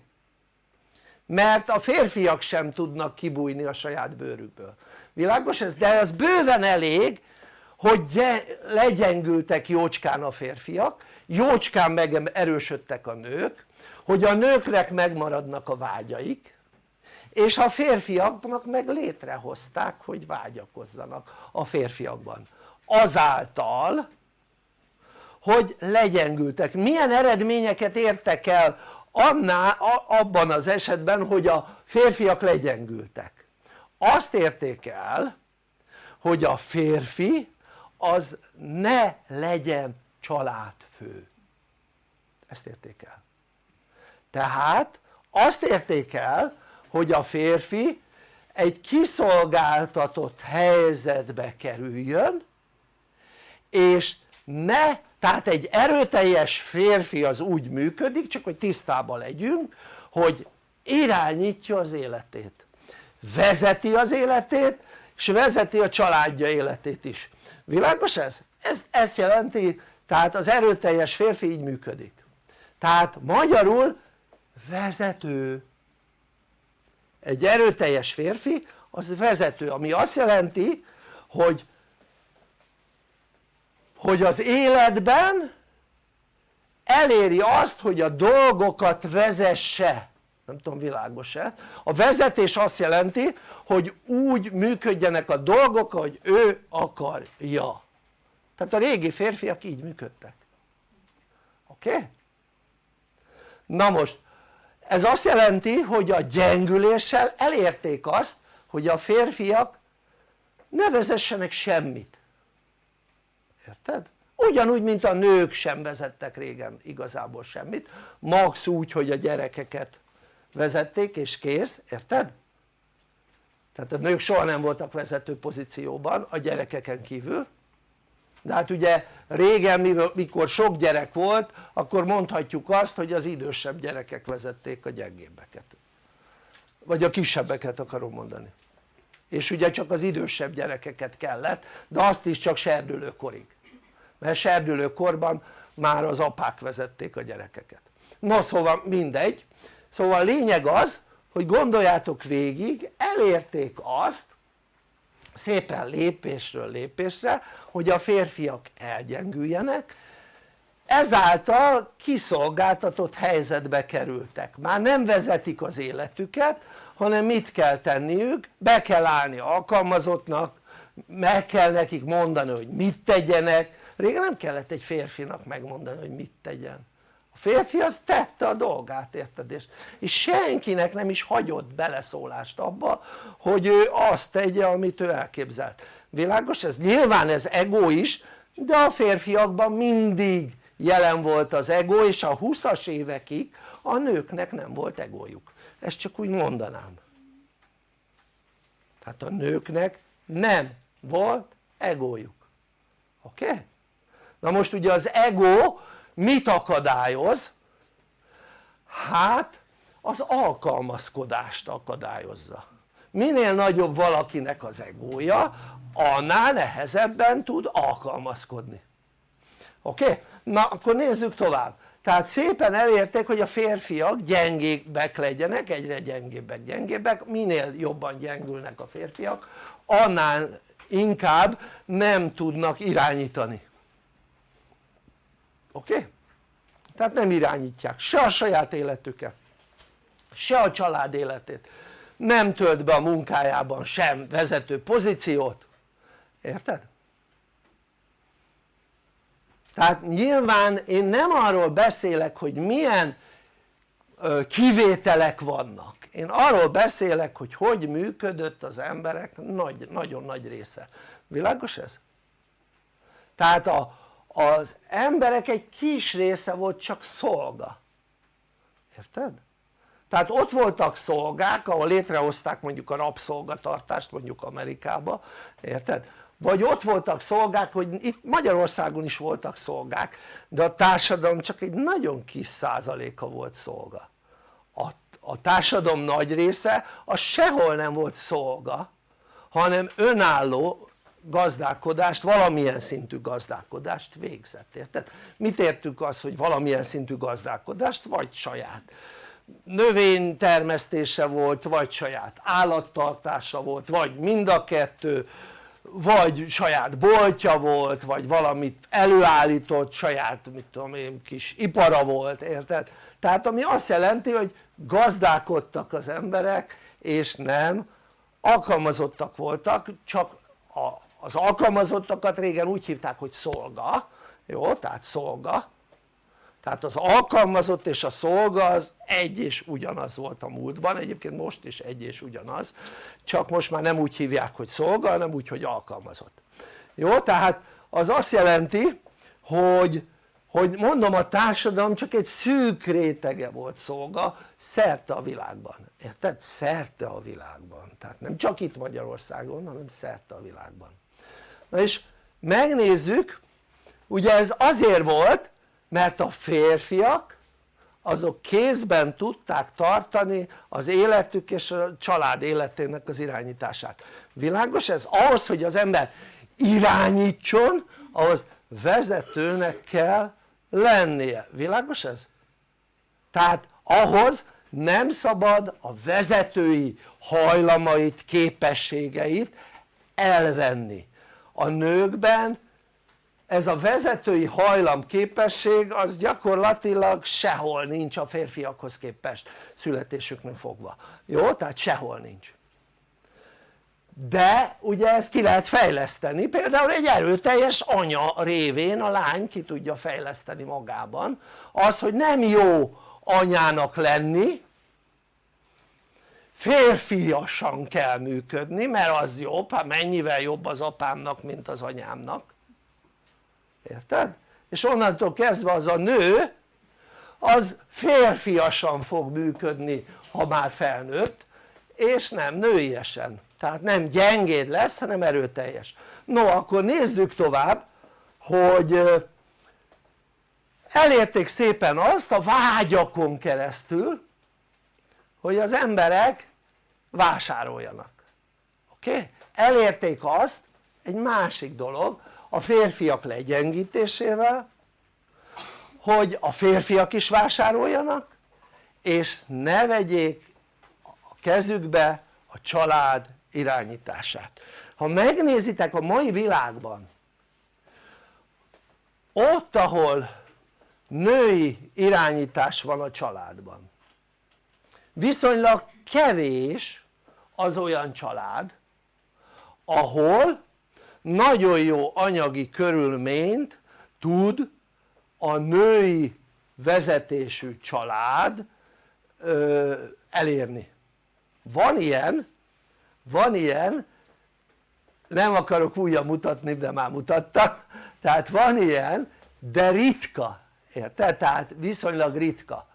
mert a férfiak sem tudnak kibújni a saját bőrükből világos ez? de ez bőven elég hogy legyengültek jócskán a férfiak jócskán meg erősödtek a nők hogy a nőknek megmaradnak a vágyaik és a férfiaknak meg létrehozták hogy vágyakozzanak a férfiakban. Azáltal hogy legyengültek, milyen eredményeket értek el annál, abban az esetben hogy a férfiak legyengültek? Azt érték el hogy a férfi az ne legyen családfő ezt érték el. Tehát azt érték el hogy a férfi egy kiszolgáltatott helyzetbe kerüljön és ne, tehát egy erőteljes férfi az úgy működik, csak hogy tisztában legyünk, hogy irányítja az életét vezeti az életét és vezeti a családja életét is, világos ez? ez ezt jelenti, tehát az erőteljes férfi így működik. Tehát magyarul vezető. Egy erőteljes férfi az vezető ami azt jelenti hogy hogy az életben eléri azt hogy a dolgokat vezesse. Nem tudom világos-e? A vezetés azt jelenti hogy úgy működjenek a dolgok hogy ő akarja tehát a régi férfiak így működtek oké? Okay? na most ez azt jelenti hogy a gyengüléssel elérték azt hogy a férfiak ne vezessenek semmit érted? ugyanúgy mint a nők sem vezettek régen igazából semmit max úgy hogy a gyerekeket vezették és kész, érted? tehát a nők soha nem voltak vezető pozícióban a gyerekeken kívül de hát ugye régen mikor sok gyerek volt akkor mondhatjuk azt hogy az idősebb gyerekek vezették a gyengébbeket. Vagy a kisebbeket akarom mondani. És ugye csak az idősebb gyerekeket kellett de azt is csak serdülőkorig. Mert serdülőkorban már az apák vezették a gyerekeket. No szóval mindegy. Szóval lényeg az hogy gondoljátok végig elérték azt szépen lépésről lépésre hogy a férfiak elgyengüljenek. Ezáltal kiszolgáltatott helyzetbe kerültek. Már nem vezetik az életüket hanem mit kell tenniük? be kell állni alkalmazottnak meg kell nekik mondani hogy mit tegyenek. Régen nem kellett egy férfinak megmondani hogy mit tegyen férfi az tette a dolgát érted és, és senkinek nem is hagyott beleszólást abba hogy ő azt tegye amit ő elképzelt világos ez? nyilván ez ego is de a férfiakban mindig jelen volt az ego és a 20-as évekig a nőknek nem volt egójuk ezt csak úgy mondanám tehát a nőknek nem volt egójuk oké? Okay? na most ugye az ego mit akadályoz? hát az alkalmazkodást akadályozza minél nagyobb valakinek az egója annál nehezebben tud alkalmazkodni oké? Okay? na akkor nézzük tovább tehát szépen elérték hogy a férfiak gyengébbek legyenek egyre gyengébbek gyengébbek minél jobban gyengülnek a férfiak annál inkább nem tudnak irányítani oké? Okay? tehát nem irányítják se a saját életüket se a család életét nem tölt be a munkájában sem vezető pozíciót érted? tehát nyilván én nem arról beszélek hogy milyen kivételek vannak én arról beszélek hogy hogy működött az emberek nagy, nagyon nagy része, világos ez? tehát a, az emberek egy kis része volt csak szolga érted? tehát ott voltak szolgák ahol létrehozták mondjuk a rabszolgatartást mondjuk Amerikába érted? vagy ott voltak szolgák hogy itt Magyarországon is voltak szolgák de a társadalom csak egy nagyon kis százaléka volt szolga a, a társadalom nagy része az sehol nem volt szolga hanem önálló gazdálkodást, valamilyen szintű gazdálkodást végzett, érted? mit értünk az hogy valamilyen szintű gazdálkodást vagy saját növénytermesztése volt vagy saját állattartása volt vagy mind a kettő vagy saját boltja volt vagy valamit előállított saját mit tudom én kis ipara volt érted? tehát ami azt jelenti hogy gazdálkodtak az emberek és nem alkalmazottak voltak csak a, az alkalmazottakat régen úgy hívták hogy szolga. Jó tehát szolga. Tehát az alkalmazott és a szolga az egy és ugyanaz volt a múltban, egyébként most is egy és ugyanaz. Csak most már nem úgy hívják hogy szolga hanem úgy hogy alkalmazott. Jó tehát az azt jelenti hogy hogy mondom a társadalom csak egy szűk rétege volt szolga szerte a világban, érted? szerte a világban, tehát nem csak itt Magyarországon hanem szerte a világban na és megnézzük ugye ez azért volt mert a férfiak azok kézben tudták tartani az életük és a család életének az irányítását világos ez? ahhoz hogy az ember irányítson ahhoz vezetőnek kell lennie, világos ez? tehát ahhoz nem szabad a vezetői hajlamait, képességeit elvenni a nőkben ez a vezetői hajlam képesség az gyakorlatilag sehol nincs a férfiakhoz képest születésüknek fogva, jó? tehát sehol nincs. De ugye ezt ki lehet fejleszteni, például egy erőteljes anya révén a lány ki tudja fejleszteni magában. Az hogy nem jó anyának lenni férfiasan kell működni mert az jobb, hát mennyivel jobb az apámnak mint az anyámnak. Érted? és onnantól kezdve az a nő az férfiasan fog működni ha már felnőtt és nem nőiesen. Tehát nem gyengéd lesz hanem erőteljes. No akkor nézzük tovább hogy elérték szépen azt a vágyakon keresztül hogy az emberek vásároljanak oké? Okay? elérték azt egy másik dolog a férfiak legyengítésével hogy a férfiak is vásároljanak és ne vegyék a kezükbe a család irányítását ha megnézitek a mai világban ott ahol női irányítás van a családban viszonylag kevés az olyan család ahol nagyon jó anyagi körülményt tud a női vezetésű család ö, elérni. Van ilyen van ilyen nem akarok újra mutatni de már mutattam. Tehát van ilyen de ritka érted? tehát viszonylag ritka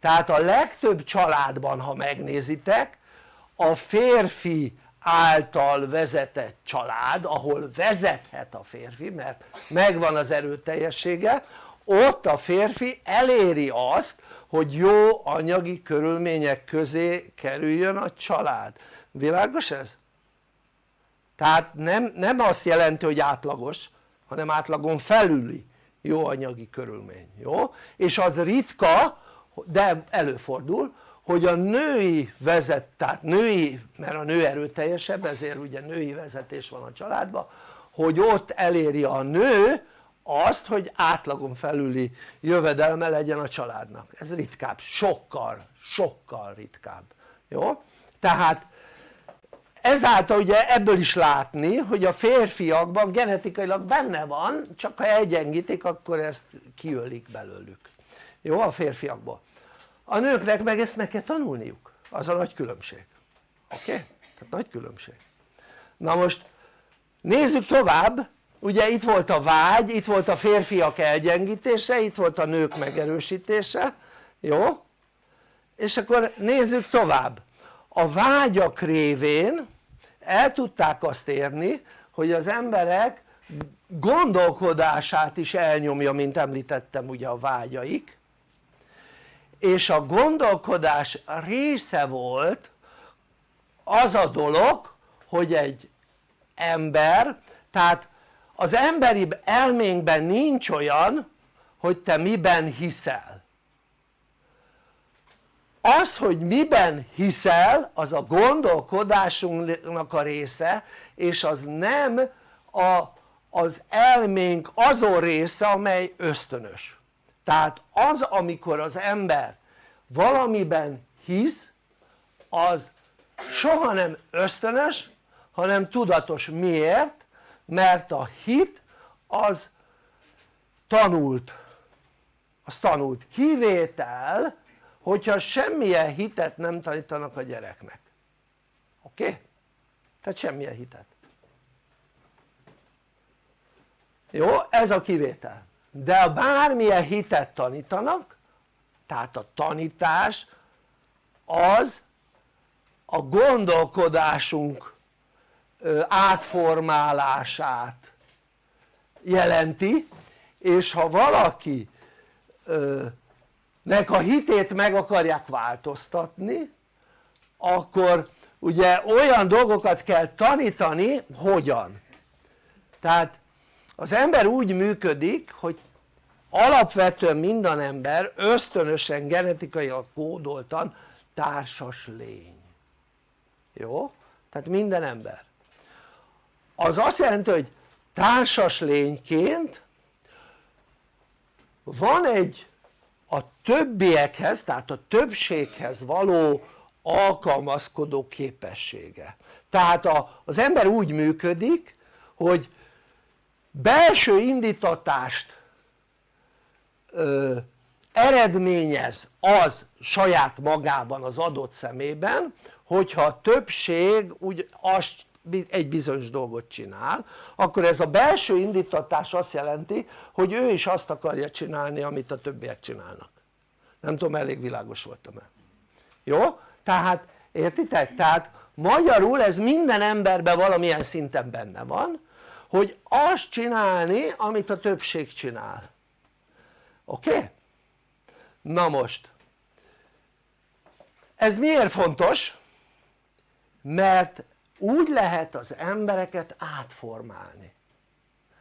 tehát a legtöbb családban ha megnézitek a férfi által vezetett család ahol vezethet a férfi mert megvan az erőteljessége ott a férfi eléri azt hogy jó anyagi körülmények közé kerüljön a család világos ez? tehát nem, nem azt jelenti hogy átlagos hanem átlagon felüli jó anyagi körülmény, jó? és az ritka de előfordul hogy a női vezet, tehát női, mert a nő erőteljesebb ezért ugye női vezetés van a családban hogy ott eléri a nő azt hogy átlagon felüli jövedelme legyen a családnak, ez ritkább, sokkal, sokkal ritkább, jó? tehát ezáltal ugye ebből is látni hogy a férfiakban genetikailag benne van csak ha egyengítik akkor ezt kiölik belőlük jó a férfiakból. A nőknek meg ezt meg kell tanulniuk. Az a nagy különbség. Oké? Okay? tehát nagy különbség. Na most nézzük tovább. Ugye itt volt a vágy, itt volt a férfiak elgyengítése, itt volt a nők megerősítése. Jó? és akkor nézzük tovább. A vágyak révén el tudták azt érni hogy az emberek gondolkodását is elnyomja mint említettem ugye a vágyaik és a gondolkodás része volt az a dolog hogy egy ember tehát az emberi elménkben nincs olyan hogy te miben hiszel. Az hogy miben hiszel az a gondolkodásunknak a része és az nem a, az elménk azon része amely ösztönös tehát az amikor az ember valamiben hisz az soha nem ösztönös hanem tudatos miért? mert a hit az tanult az tanult kivétel hogyha semmilyen hitet nem tanítanak a gyereknek oké? Tehát semmilyen hitet jó? ez a kivétel de bármilyen hitet tanítanak tehát a tanítás az a gondolkodásunk átformálását jelenti és ha valaki nek a hitét meg akarják változtatni akkor ugye olyan dolgokat kell tanítani hogyan? Tehát az ember úgy működik hogy alapvetően minden ember ösztönösen genetikailag kódoltan társas lény. Jó? tehát minden ember. Az azt jelenti hogy társas lényként van egy a többiekhez tehát a többséghez való alkalmazkodó képessége. Tehát az ember úgy működik hogy belső indítatást ö, eredményez az saját magában az adott szemében hogyha a többség úgy azt egy bizonyos dolgot csinál akkor ez a belső indítatás azt jelenti hogy ő is azt akarja csinálni amit a többiek csinálnak nem tudom elég világos voltam-e jó? tehát értitek? tehát magyarul ez minden emberben valamilyen szinten benne van hogy azt csinálni amit a többség csinál oké? Okay? na most ez miért fontos? mert úgy lehet az embereket átformálni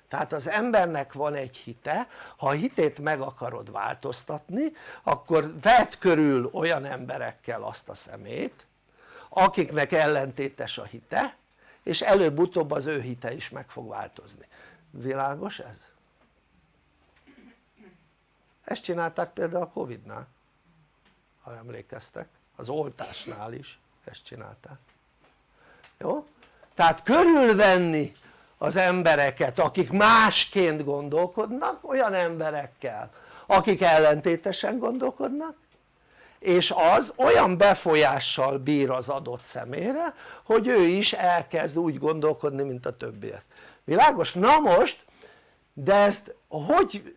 tehát az embernek van egy hite, ha a hitét meg akarod változtatni akkor vedd körül olyan emberekkel azt a szemét akiknek ellentétes a hite és előbb-utóbb az ő hite is meg fog változni, világos ez? ezt csinálták például a Covid-nál ha emlékeztek, az oltásnál is ezt csinálták jó? tehát körülvenni az embereket akik másként gondolkodnak olyan emberekkel akik ellentétesen gondolkodnak és az olyan befolyással bír az adott személyre hogy ő is elkezd úgy gondolkodni mint a többiek. Világos? na most de ezt hogy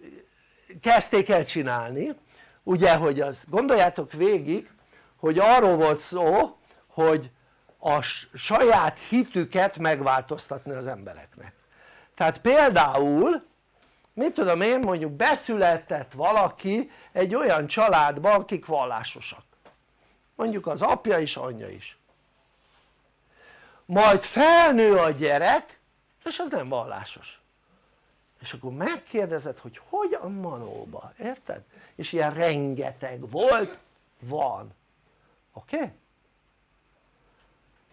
kezdték el csinálni? Ugye hogy az gondoljátok végig hogy arról volt szó hogy a saját hitüket megváltoztatni az embereknek. Tehát például mit tudom én mondjuk beszületett valaki egy olyan családba akik vallásosak mondjuk az apja is anyja is majd felnő a gyerek és az nem vallásos és akkor megkérdezed hogy hogyan manóba, érted? és ilyen rengeteg volt, van oké? Okay?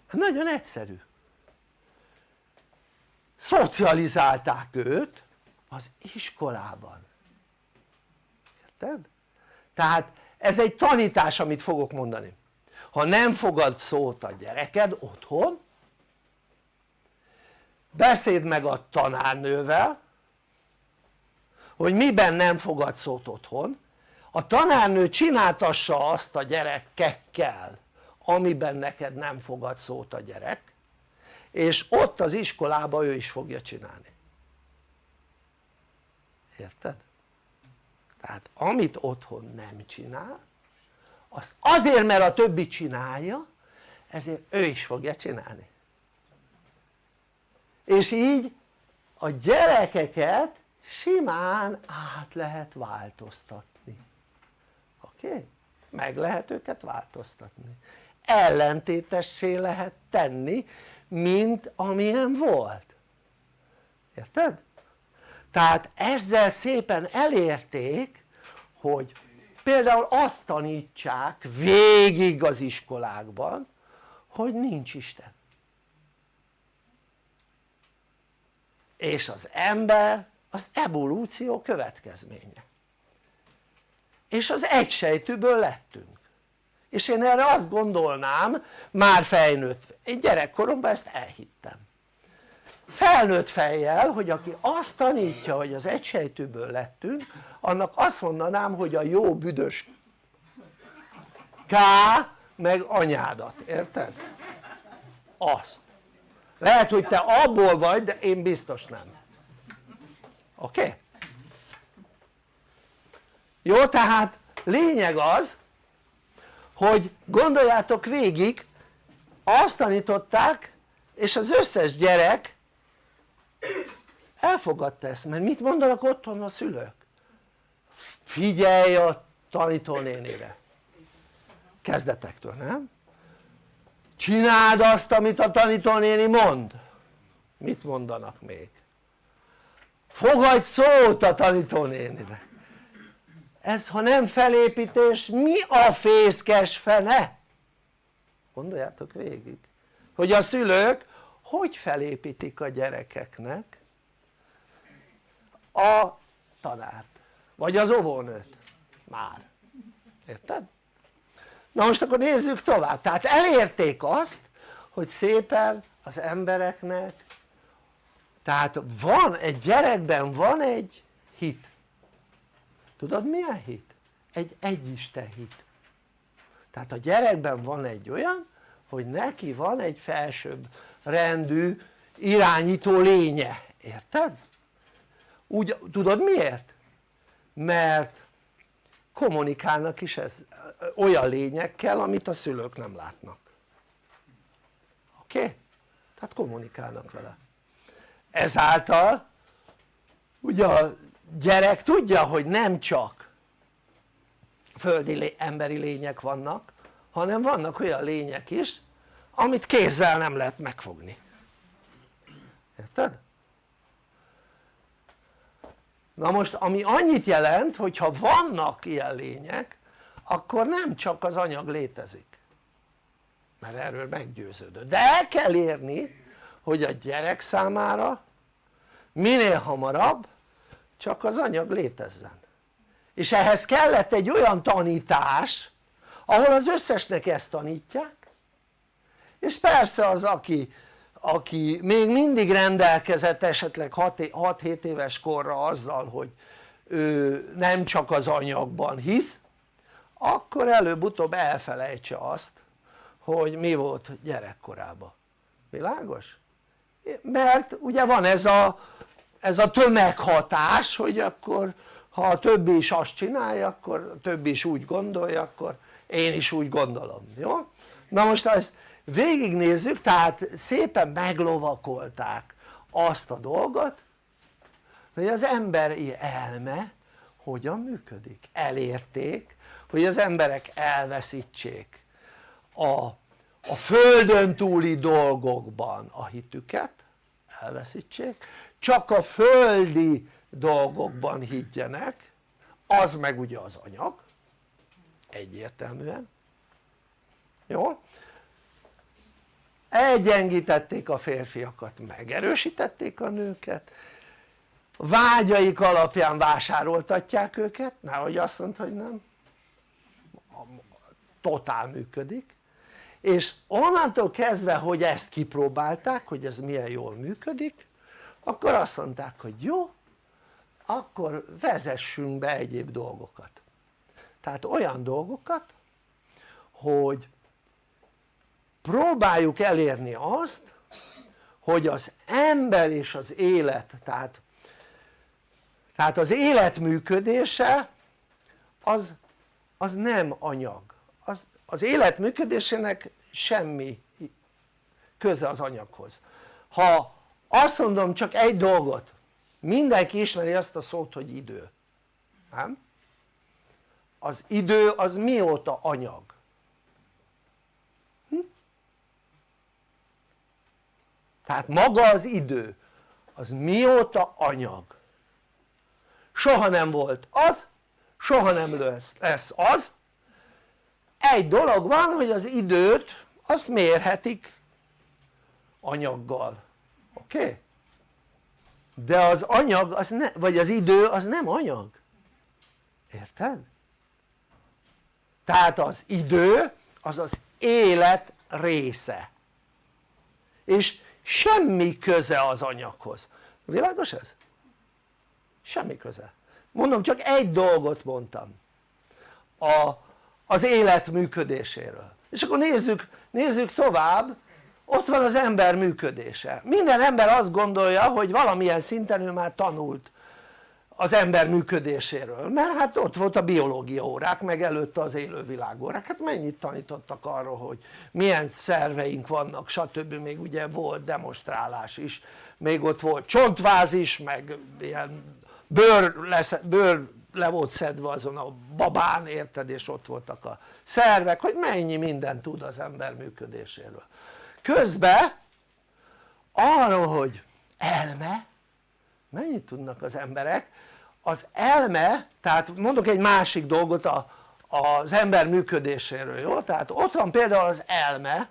hát nagyon egyszerű szocializálták őt az iskolában. Érted? tehát ez egy tanítás amit fogok mondani. Ha nem fogad szót a gyereked otthon beszéd meg a tanárnővel hogy miben nem fogad szót otthon. A tanárnő csináltassa azt a gyerekekkel amiben neked nem fogad szót a gyerek és ott az iskolában ő is fogja csinálni érted? tehát amit otthon nem csinál azt azért mert a többi csinálja ezért ő is fogja csinálni és így a gyerekeket simán át lehet változtatni oké? Meg lehet őket változtatni ellentétessé lehet tenni mint amilyen volt érted? Tehát ezzel szépen elérték hogy például azt tanítsák végig az iskolákban hogy nincs Isten. És az ember az evolúció következménye. És az egysejtűből lettünk. És én erre azt gondolnám már felnőtt, én gyerekkoromban ezt elhittem felnőtt fejjel hogy aki azt tanítja hogy az egysejtőből lettünk annak azt mondanám hogy a jó büdös K meg anyádat, érted? azt lehet hogy te abból vagy de én biztos nem oké? Okay? jó tehát lényeg az hogy gondoljátok végig azt tanították és az összes gyerek elfogadta ezt, mert mit mondanak otthon a szülők? figyelj a tanítónénire kezdetektől, nem? csináld azt amit a tanítónéni mond mit mondanak még? fogadj szót a tanítónénire ez ha nem felépítés mi a fészkes fene? gondoljátok végig hogy a szülők hogy felépítik a gyerekeknek a tanárt? Vagy az óvónőt? Már, érted? na most akkor nézzük tovább, tehát elérték azt hogy szépen az embereknek tehát van egy gyerekben van egy hit. Tudod milyen hit? egy egyisten hit. Tehát a gyerekben van egy olyan hogy neki van egy felsőbb rendű irányító lénye, érted? úgy tudod miért? mert kommunikálnak is ez olyan lényekkel amit a szülők nem látnak oké? Okay? tehát kommunikálnak vele ezáltal ugye a gyerek tudja hogy nem csak földi emberi lények vannak hanem vannak olyan lények is amit kézzel nem lehet megfogni. Érted? na most ami annyit jelent hogyha vannak ilyen lények akkor nem csak az anyag létezik. Mert erről meggyőződött. De el kell érni hogy a gyerek számára minél hamarabb csak az anyag létezzen. És ehhez kellett egy olyan tanítás ahol az összesnek ezt tanítják és persze az aki, aki még mindig rendelkezett esetleg 6-7 éves korra azzal hogy ő nem csak az anyagban hisz akkor előbb-utóbb elfelejtse azt hogy mi volt gyerekkorában világos? mert ugye van ez a, ez a tömeghatás hogy akkor ha a többi is azt csinálja akkor a többi is úgy gondolja akkor én is úgy gondolom, jó? na most ezt végignézzük tehát szépen meglovakolták azt a dolgot hogy az emberi elme hogyan működik, elérték hogy az emberek elveszítsék a, a földön túli dolgokban a hitüket elveszítsék csak a földi dolgokban higgyenek az meg ugye az anyag egyértelműen jó? Elgyengítették a férfiakat megerősítették a nőket. Vágyaik alapján vásároltatják őket, nehogy azt mondta hogy nem. Totál működik. És onnantól kezdve hogy ezt kipróbálták hogy ez milyen jól működik akkor azt mondták hogy jó akkor vezessünk be egyéb dolgokat. Tehát olyan dolgokat hogy próbáljuk elérni azt hogy az ember és az élet tehát, tehát az élet működése az, az nem anyag az, az élet működésének semmi köze az anyaghoz ha azt mondom csak egy dolgot mindenki ismeri azt a szót hogy idő nem? az idő az mióta anyag? Tehát maga az idő az mióta anyag? soha nem volt az, soha nem lesz, lesz az egy dolog van hogy az időt azt mérhetik anyaggal oké? Okay? de az anyag az ne, vagy az idő az nem anyag érted? tehát az idő az az élet része és semmi köze az anyaghoz, világos ez? semmi köze. Mondom csak egy dolgot mondtam. A, az élet működéséről. És akkor nézzük, nézzük tovább. Ott van az ember működése. Minden ember azt gondolja hogy valamilyen szinten ő már tanult az ember működéséről. Mert hát ott volt a biológia órák meg előtte az élővilág órák hát mennyit tanítottak arról hogy milyen szerveink vannak stb. még ugye volt demonstrálás is. Még ott volt csontváz is meg ilyen bőr, lesz, bőr le volt szedve azon a babán érted? És ott voltak a szervek hogy mennyi mindent tud az ember működéséről. Közben arról hogy elme mennyit tudnak az emberek az elme tehát mondok egy másik dolgot a, az ember működéséről jó? tehát ott van például az elme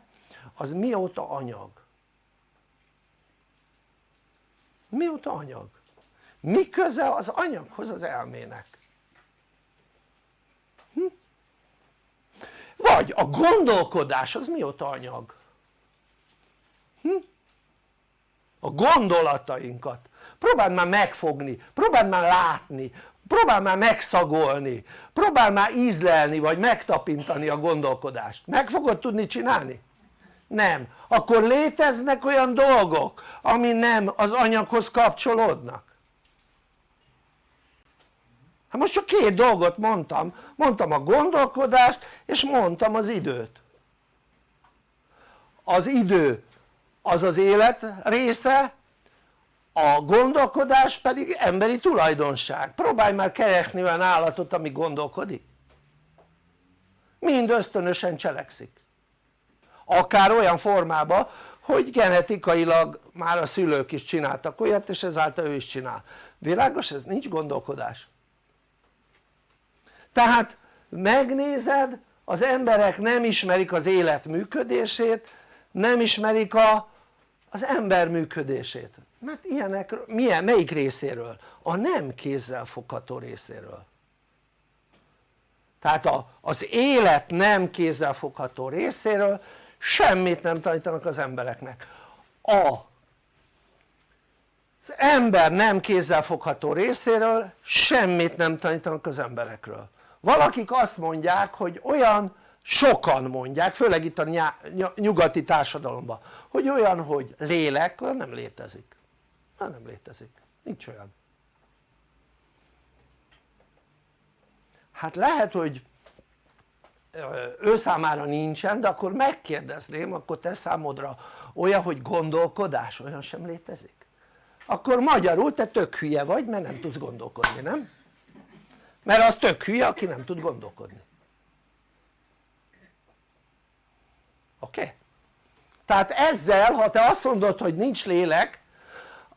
az mióta anyag? mióta anyag? mi köze az anyaghoz az elmének? Hm? vagy a gondolkodás az mióta anyag? Hm? a gondolatainkat próbáld már megfogni, próbáld már látni, próbáld már megszagolni, próbáld már ízlelni vagy megtapintani a gondolkodást, meg fogod tudni csinálni? nem, akkor léteznek olyan dolgok ami nem az anyaghoz kapcsolódnak. Hát most csak két dolgot mondtam, mondtam a gondolkodást és mondtam az időt. Az idő az az élet része a gondolkodás pedig emberi tulajdonság. Próbálj már keresni olyan állatot ami gondolkodik. Mind ösztönösen cselekszik. Akár olyan formában hogy genetikailag már a szülők is csináltak olyat és ezáltal ő is csinál. Világos ez? nincs gondolkodás. Tehát megnézed az emberek nem ismerik az élet működését nem ismerik a, az ember működését mert ilyenek, milyen, melyik részéről? a nem kézzel fogható részéről. Tehát a, az élet nem kézzel fogható részéről semmit nem tanítanak az embereknek. A az ember nem kézzel fogható részéről semmit nem tanítanak az emberekről. Valakik azt mondják hogy olyan sokan mondják főleg itt a nyugati társadalomban hogy olyan hogy lélek nem létezik Na nem létezik, nincs olyan hát lehet hogy ő számára nincsen de akkor megkérdezném akkor te számodra olyan hogy gondolkodás olyan sem létezik akkor magyarul te tök hülye vagy mert nem tudsz gondolkodni nem? mert az tök hülye aki nem tud gondolkodni oké? Okay? tehát ezzel ha te azt mondod hogy nincs lélek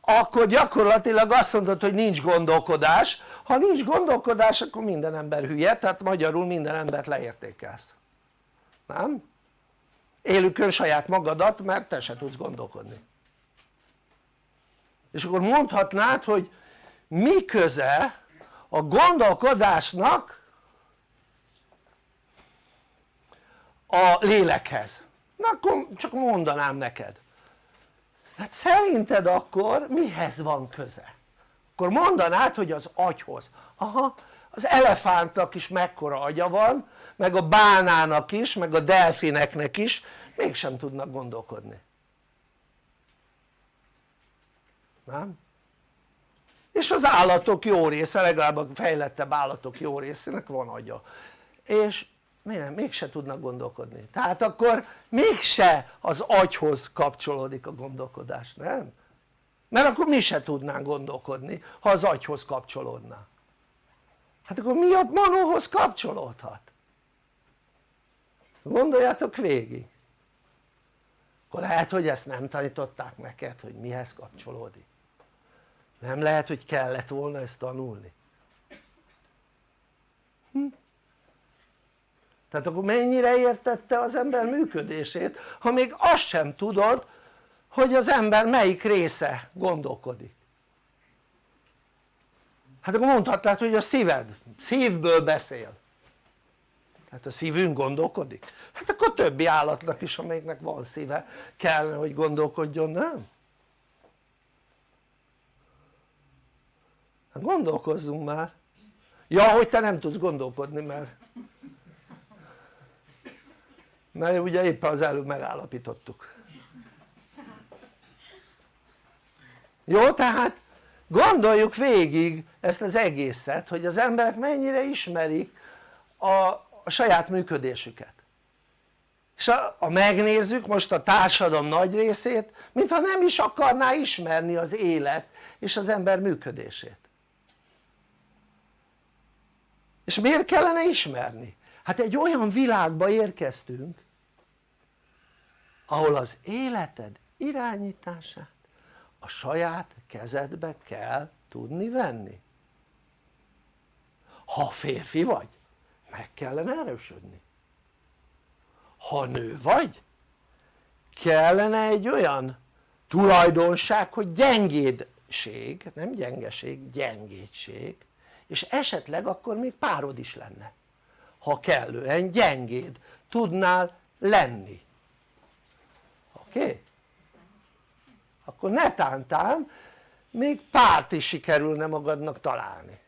akkor gyakorlatilag azt mondod hogy nincs gondolkodás ha nincs gondolkodás akkor minden ember hülye tehát magyarul minden embert leértékelsz nem? élükön saját magadat mert te se tudsz gondolkodni és akkor mondhatnád hogy mi köze a gondolkodásnak a lélekhez? na akkor csak mondanám neked hát szerinted akkor mihez van köze? akkor mondanád hogy az agyhoz aha az elefántnak is mekkora agya van meg a bánának is meg a delfineknek is mégsem tudnak gondolkodni nem? és az állatok jó része, legalább a fejlettebb állatok jó részének van agya és miért mégse tudnak gondolkodni tehát akkor mégse az agyhoz kapcsolódik a gondolkodás, nem? mert akkor mi se tudnánk gondolkodni ha az agyhoz kapcsolódna hát akkor mi a manóhoz kapcsolódhat? gondoljátok végig akkor lehet hogy ezt nem tanították neked hogy mihez kapcsolódik nem lehet hogy kellett volna ezt tanulni hm? Tehát akkor mennyire értette az ember működését ha még azt sem tudod hogy az ember melyik része gondolkodik? Hát akkor mondhatnád hogy a szíved, szívből beszél. Hát a szívünk gondolkodik? Hát akkor többi állatnak is amelyiknek van szíve kellene hogy gondolkodjon nem? hát gondolkozzunk már. Ja hogy te nem tudsz gondolkodni mert mert ugye éppen az előbb megállapítottuk. Jó tehát gondoljuk végig ezt az egészet hogy az emberek mennyire ismerik a, a saját működésüket. És ha, ha megnézzük most a társadalom nagy részét mintha nem is akarná ismerni az élet és az ember működését. És miért kellene ismerni? hát egy olyan világba érkeztünk ahol az életed irányítását a saját kezedbe kell tudni venni. Ha férfi vagy meg kellene erősödni. Ha nő vagy kellene egy olyan tulajdonság hogy gyengédség, nem gyengeség, gyengédség és esetleg akkor még párod is lenne. Ha kellően gyengéd tudnál lenni oké? Okay? akkor netántán még párt is sikerülne magadnak találni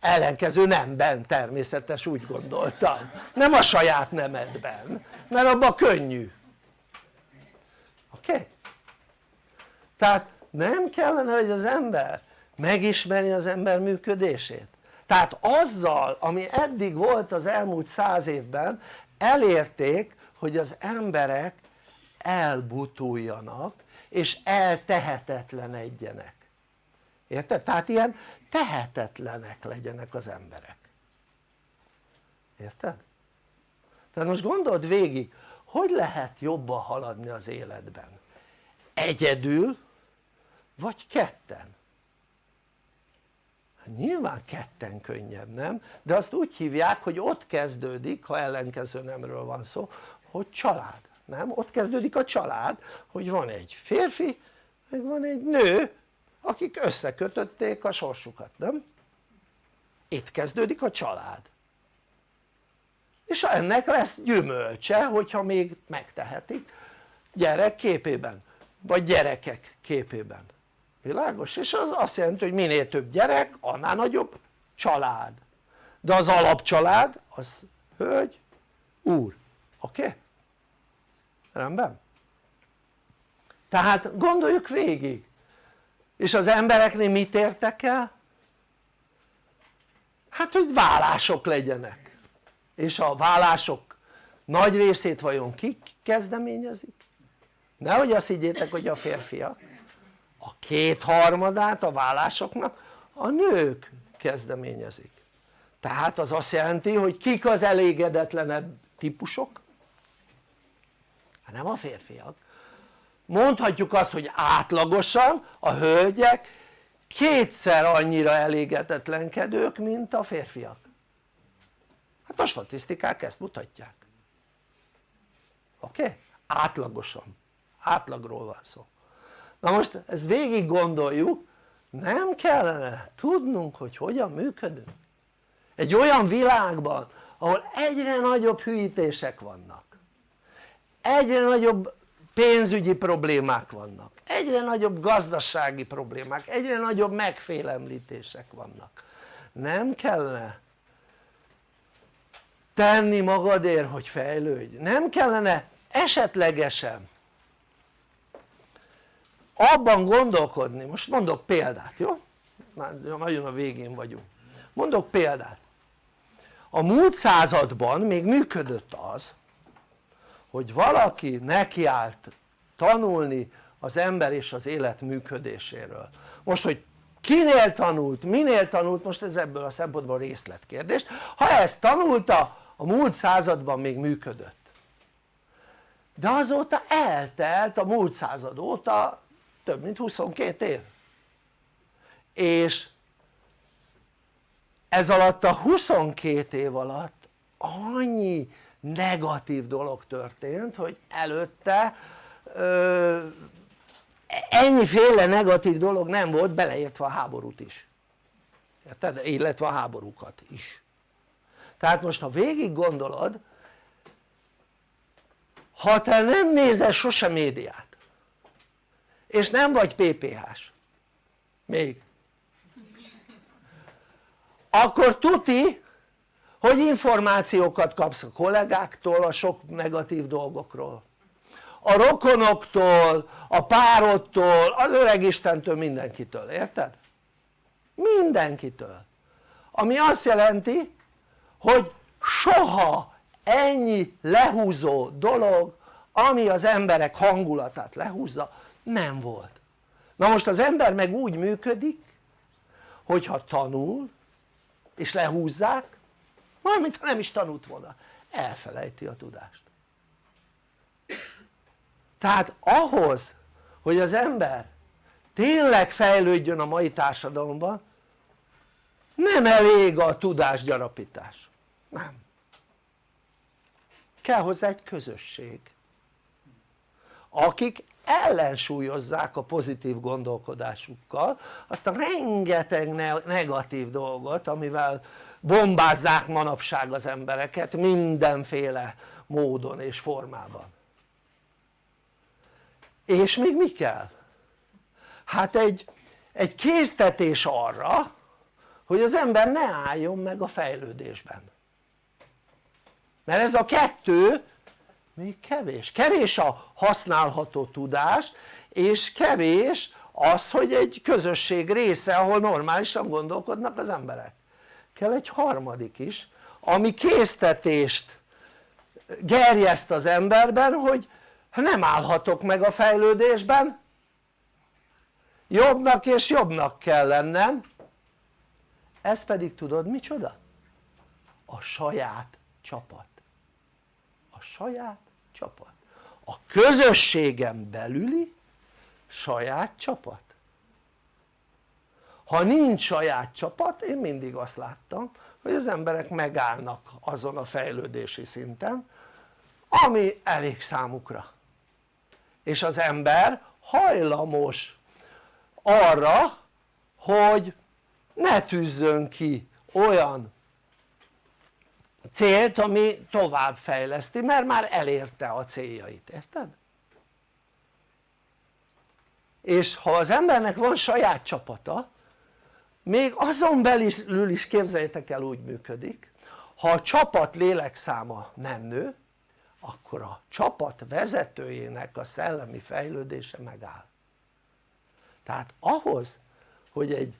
ellenkező nemben természetes úgy gondoltam nem a saját nemedben mert abban könnyű oké? Okay? tehát nem kellene hogy az ember megismeri az ember működését tehát azzal ami eddig volt az elmúlt száz évben elérték hogy az emberek elbutuljanak és eltehetetlenedjenek érted? tehát ilyen tehetetlenek legyenek az emberek érted? tehát most gondold végig hogy lehet jobban haladni az életben egyedül vagy ketten hát nyilván ketten könnyebb nem? de azt úgy hívják hogy ott kezdődik ha ellenkező nemről van szó hogy család nem? ott kezdődik a család hogy van egy férfi meg van egy nő akik összekötötték a sorsukat, nem? itt kezdődik a család és ennek lesz gyümölcse hogyha még megtehetik gyerek képében vagy gyerekek képében világos? és az azt jelenti hogy minél több gyerek annál nagyobb család de az alapcsalád az hölgy, úr, oké? Okay? Rendben? tehát gondoljuk végig és az embereknél mit értek el? hát hogy vállások legyenek és a vállások nagy részét vajon kik kezdeményezik? nehogy azt higgyétek hogy a férfiak a kétharmadát a vállásoknak a nők kezdeményezik tehát az azt jelenti hogy kik az elégedetlenebb típusok? Hát nem a férfiak. Mondhatjuk azt hogy átlagosan a hölgyek kétszer annyira elégedetlenkedők mint a férfiak. Hát a statisztikák ezt mutatják. Oké? Okay? átlagosan, átlagról van szó. Na most ezt végig gondoljuk. Nem kellene tudnunk hogy hogyan működünk. Egy olyan világban ahol egyre nagyobb hűítések vannak egyre nagyobb pénzügyi problémák vannak. Egyre nagyobb gazdasági problémák, egyre nagyobb megfélemlítések vannak. Nem kellene tenni magadért hogy fejlődj, nem kellene esetlegesen abban gondolkodni, most mondok példát jó? már nagyon a végén vagyunk. Mondok példát. A múlt században még működött az hogy valaki nekiállt tanulni az ember és az élet működéséről. Most hogy kinél tanult, minél tanult, most ez ebből a szempontból részletkérdés. Ha ezt tanulta a múlt században még működött. De azóta eltelt a múlt század óta több mint 22 év. És ez alatt a 22 év alatt annyi negatív dolog történt hogy előtte ö, ennyiféle negatív dolog nem volt beleértve a háborút is érted? illetve a háborúkat is tehát most ha végig gondolod ha te nem nézel sose médiát és nem vagy PPH-s még akkor tuti hogy információkat kapsz a kollégáktól a sok negatív dolgokról? A rokonoktól, a párodtól, az öreg Istentől, mindenkitől, érted? mindenkitől. Ami azt jelenti hogy soha ennyi lehúzó dolog ami az emberek hangulatát lehúzza nem volt. Na most az ember meg úgy működik hogyha tanul és lehúzzák majd mintha nem is tanult volna. Elfelejti a tudást. Tehát ahhoz hogy az ember tényleg fejlődjön a mai társadalomban nem elég a tudásgyarapítás, nem. Kell hozzá egy közösség. Akik ellensúlyozzák a pozitív gondolkodásukkal azt a rengeteg negatív dolgot amivel bombázzák manapság az embereket mindenféle módon és formában és még mi kell? hát egy, egy késztetés arra hogy az ember ne álljon meg a fejlődésben mert ez a kettő még kevés, kevés a használható tudás és kevés az hogy egy közösség része ahol normálisan gondolkodnak az emberek. Kell egy harmadik is ami késztetést gerjeszt az emberben hogy nem állhatok meg a fejlődésben. Jobbnak és jobbnak kell lennem. Ez pedig tudod micsoda? a saját csapat saját csapat. A közösségem belüli saját csapat. Ha nincs saját csapat én mindig azt láttam hogy az emberek megállnak azon a fejlődési szinten ami elég számukra. És az ember hajlamos arra hogy ne tűzzön ki olyan célt ami tovább fejleszti mert már elérte a céljait, érted? és ha az embernek van saját csapata még azon belül is képzeljétek el úgy működik ha a csapat lélekszáma nem nő akkor a csapat vezetőjének a szellemi fejlődése megáll tehát ahhoz hogy egy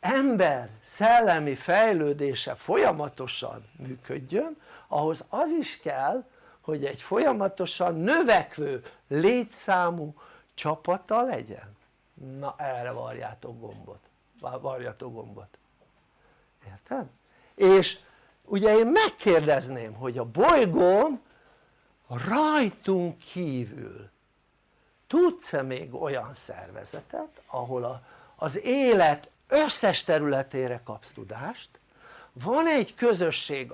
ember szellemi fejlődése folyamatosan működjön ahhoz az is kell hogy egy folyamatosan növekvő létszámú csapata legyen. Na erre varjátok gombot. Varjatok gombot. Érted? és ugye én megkérdezném hogy a bolygón rajtunk kívül tudsz-e még olyan szervezetet ahol a, az élet összes területére kapsz tudást. Van egy közösség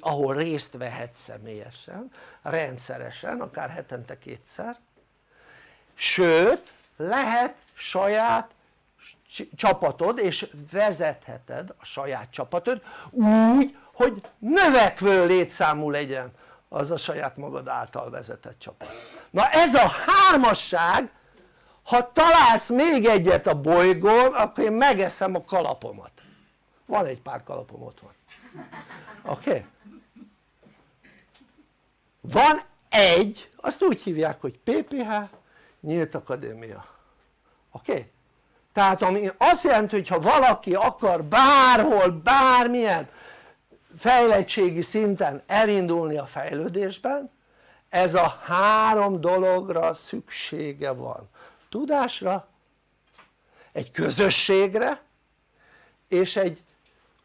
ahol, részt vehetsz személyesen, rendszeresen, akár hetente kétszer. Sőt lehet saját csapatod és vezetheted a saját csapatod úgy hogy növekvő létszámú legyen az a saját magad által vezetett csapat. Na ez a hármasság ha találsz még egyet a bolygón akkor én megeszem a kalapomat van egy pár kalapom ott van oké? Okay? van egy, azt úgy hívják hogy PPH Nyílt Akadémia oké? Okay? tehát ami azt jelenti hogy ha valaki akar bárhol bármilyen fejlettségi szinten elindulni a fejlődésben ez a három dologra szüksége van tudásra, egy közösségre és egy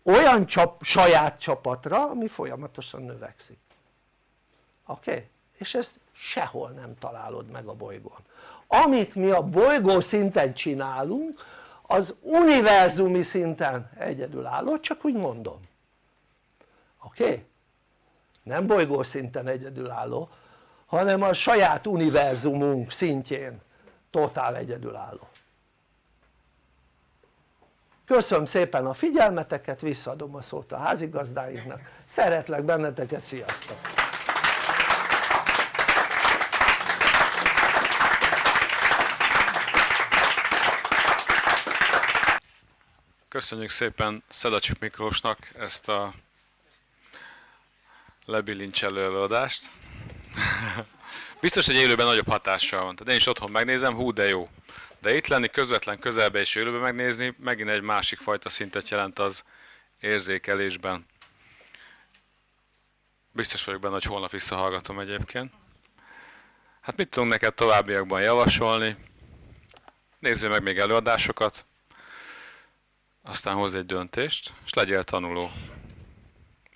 olyan csap, saját csapatra ami folyamatosan növekszik oké? Okay? és ezt sehol nem találod meg a bolygón amit mi a bolygó szinten csinálunk az univerzumi szinten egyedülálló, csak úgy mondom oké? Okay? nem bolygó szinten egyedülálló hanem a saját univerzumunk szintjén totál egyedülálló köszönöm szépen a figyelmeteket, visszaadom a szót a házigazdáinknak, szeretlek benneteket, sziasztok! Köszönjük szépen Szedacsik Miklósnak ezt a lebilincselő előadást. <laughs> Biztos, hogy élőben nagyobb hatással van. Tehát én is otthon megnézem, hú de jó. De itt lenni közvetlen közelbe és élőben megnézni, megint egy másik fajta szintet jelent az érzékelésben. Biztos vagyok benne, hogy holnap visszahallgatom egyébként. Hát mit tudunk neked továbbiakban javasolni? Nézzél meg még előadásokat, aztán hoz egy döntést, és legyél tanuló.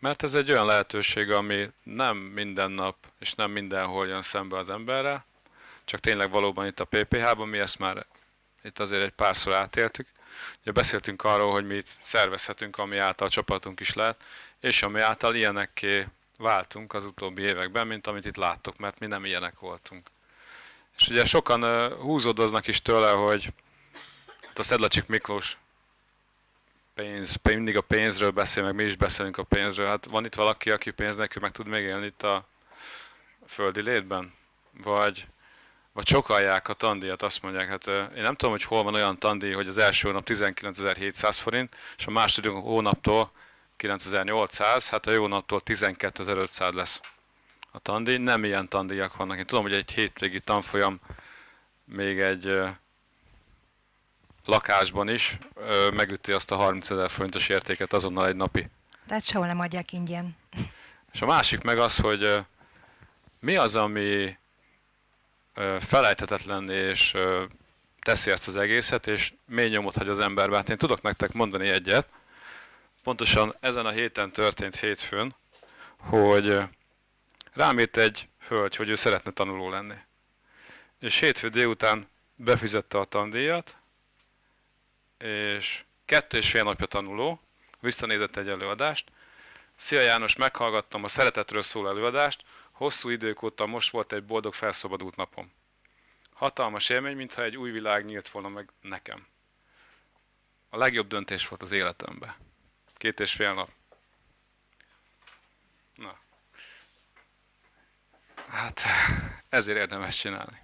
Mert ez egy olyan lehetőség, ami nem minden nap és nem mindenhol jön szembe az emberre, csak tényleg valóban itt a PPH-ban, mi ezt már itt azért egy párszor átéltük. Ugye beszéltünk arról, hogy mi szervezhetünk, ami által a csapatunk is lehet, és ami által ilyenekké váltunk az utóbbi években, mint amit itt láttok, mert mi nem ilyenek voltunk. És ugye sokan húzódoznak is tőle, hogy a Szedlacsik Miklós pénz, mindig a pénzről beszél, meg mi is beszélünk a pénzről. Hát van itt valaki, aki pénz nélkül meg tud még élni itt a földi létben? Vagy, vagy csokalják a tandíjat, azt mondják, hát én nem tudom, hogy hol van olyan tandíj, hogy az első hónap 19.700 forint, és a második hónaptól 9800, hát a jó naptól 12.500 lesz a tandíj. Nem ilyen tandíjak vannak. Én tudom, hogy egy hétvégi tanfolyam még egy lakásban is ö, megüti azt a 30 ezer forintos értéket azonnal egy napi. Tehát sehol nem adják ingyen. És a másik meg az, hogy ö, mi az, ami ö, felejthetetlen és ö, teszi ezt az egészet, és mély nyomot hagy az emberbe. Hát én tudok nektek mondani egyet, pontosan ezen a héten történt hétfőn, hogy rám írt egy hölgy, hogy ő szeretne tanuló lenni. És hétfő délután befizette a tandíjat, és kettő és fél napja tanuló, visszanézett egy előadást. Szia János, meghallgattam a szeretetről szól előadást, hosszú idők óta most volt egy boldog felszabadult napom. Hatalmas élmény, mintha egy új világ nyílt volna meg nekem. A legjobb döntés volt az életemben. Két és fél nap. Na. Hát, ezért érdemes csinálni.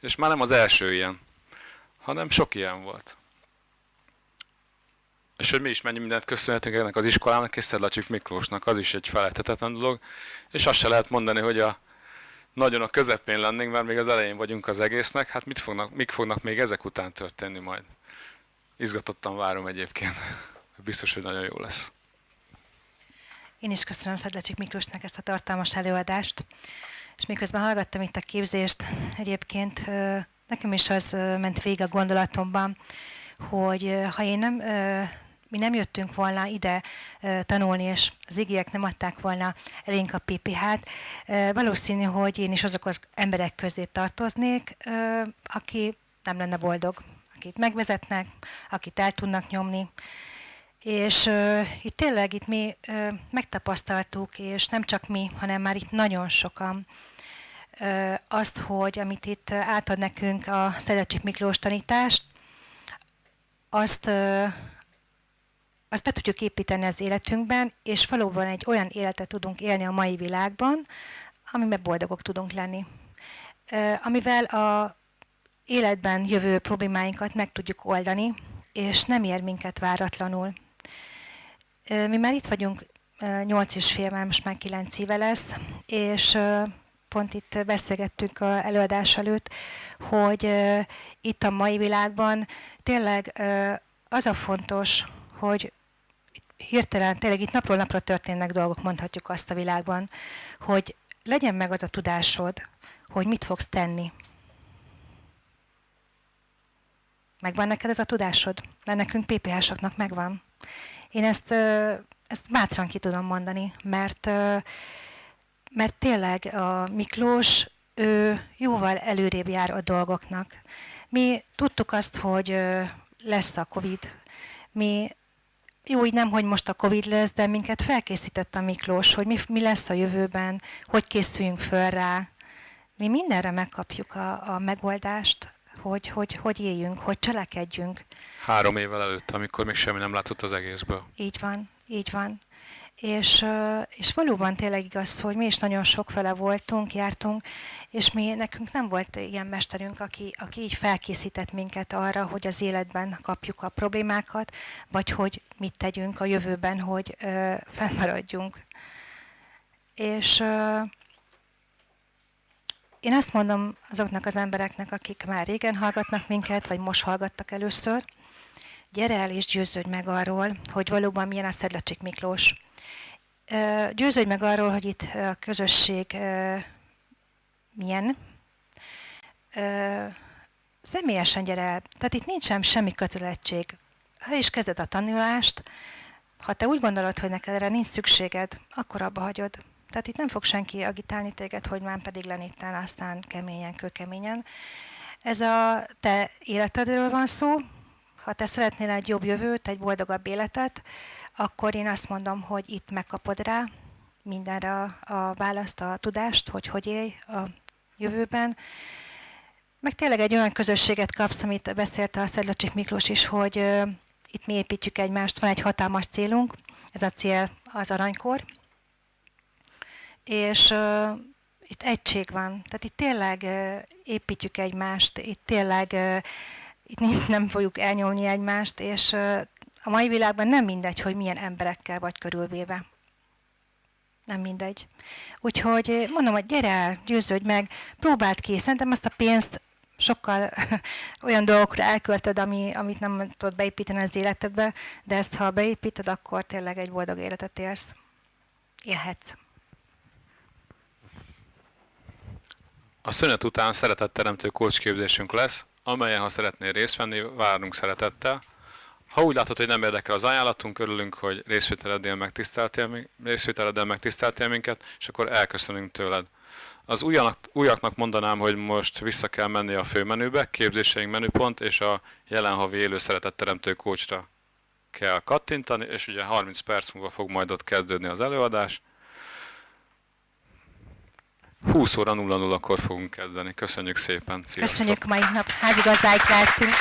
És már nem az első ilyen hanem sok ilyen volt. És hogy mi is mennyi mindent köszönhetünk ennek az iskolának és Szedlacsik Miklósnak, az is egy felejthetetlen dolog. És azt se lehet mondani, hogy a nagyon a közepén lennénk, mert még az elején vagyunk az egésznek, hát mit fognak, mik fognak még ezek után történni majd? Izgatottan várom egyébként. Biztos, hogy nagyon jó lesz. Én is köszönöm Szedlacsik Miklósnak ezt a tartalmas előadást. És miközben hallgattam itt a képzést, egyébként nekem is az ment végig a gondolatomban, hogy ha én nem, mi nem jöttünk volna ide tanulni, és az igiek nem adták volna elénk a PPH-t, valószínű, hogy én is azok az emberek közé tartoznék, aki nem lenne boldog, akit megvezetnek, akit el tudnak nyomni. És uh, itt tényleg itt mi uh, megtapasztaltuk, és nem csak mi, hanem már itt nagyon sokan, azt, hogy amit itt átad nekünk a Szedecsik Miklós tanítást, azt, azt be tudjuk építeni az életünkben, és valóban egy olyan életet tudunk élni a mai világban, amiben boldogok tudunk lenni. Amivel a életben jövő problémáinkat meg tudjuk oldani, és nem ér minket váratlanul. Mi már itt vagyunk 8 és fél, most már 9 éve lesz, és pont itt beszélgettünk a előadás előtt, hogy itt a mai világban tényleg az a fontos, hogy hirtelen, tényleg itt napról napra történnek dolgok, mondhatjuk azt a világban, hogy legyen meg az a tudásod, hogy mit fogsz tenni. Megvan neked ez a tudásod? Mert nekünk PPH-soknak megvan. Én ezt, ezt bátran ki tudom mondani, mert, mert tényleg a Miklós ő jóval előrébb jár a dolgoknak. Mi tudtuk azt, hogy lesz a Covid. Mi jó, így nem, hogy most a Covid lesz, de minket felkészített a Miklós, hogy mi, mi lesz a jövőben, hogy készüljünk föl rá. Mi mindenre megkapjuk a, a megoldást, hogy, hogy, hogy éljünk, hogy cselekedjünk. Három évvel előtt, amikor még semmi nem látott az egészből. Így van, így van. És, és valóban tényleg igaz, hogy mi is nagyon sokfele voltunk, jártunk, és mi, nekünk nem volt ilyen mesterünk, aki, aki így felkészített minket arra, hogy az életben kapjuk a problémákat, vagy hogy mit tegyünk a jövőben, hogy ö, fennmaradjunk. És ö, én azt mondom azoknak az embereknek, akik már régen hallgatnak minket, vagy most hallgattak először, gyere el és győződj meg arról, hogy valóban milyen a Szedlacsik Miklós. Győződj meg arról, hogy itt a közösség milyen. Személyesen gyere el. Tehát itt nincsen semmi kötelezettség. Ha is kezded a tanulást, ha te úgy gondolod, hogy neked erre nincs szükséged, akkor abba hagyod. Tehát itt nem fog senki agitálni téged, hogy már pedig leníttál, aztán keményen, kőkeményen. Ez a te életedről van szó. Ha te szeretnél egy jobb jövőt, egy boldogabb életet, akkor én azt mondom, hogy itt megkapod rá mindenre a, a választ, a tudást, hogy hogy élj a jövőben. Meg tényleg egy olyan közösséget kapsz, amit beszélt a Szedlacsik Miklós is, hogy uh, itt mi építjük egymást, van egy hatalmas célunk, ez a cél az aranykor, és uh, itt egység van, tehát itt tényleg uh, építjük egymást, itt tényleg uh, itt nem fogjuk elnyomni egymást, és a mai világban nem mindegy, hogy milyen emberekkel vagy körülvéve. Nem mindegy. Úgyhogy mondom, hogy gyere el, győződj meg, próbáld ki. Szerintem azt a pénzt sokkal <laughs> olyan dolgokra elköltöd, ami, amit nem tudod beépíteni az életedbe, de ezt ha beépíted, akkor tényleg egy boldog életet élsz. Élhetsz. A szünet után szeretetteremtő kócsképzésünk lesz, amelyen, ha szeretnél részt venni, várunk szeretettel. Ha úgy látod, hogy nem érdekel az ajánlatunk, örülünk, hogy részvételeddel megtiszteltél, részvételeddel megtiszteltél minket, és akkor elköszönünk tőled. Az újaknak, újaknak mondanám, hogy most vissza kell menni a főmenübe, képzéseink menüpont, és a jelen havi élő szeretetteremtő kócsra kell kattintani, és ugye 30 perc múlva fog majd ott kezdődni az előadás. 20 óra 00-kor fogunk kezdeni. Köszönjük szépen. Sziasztok. Köszönjük mai nap. Házigazdáik lehetünk.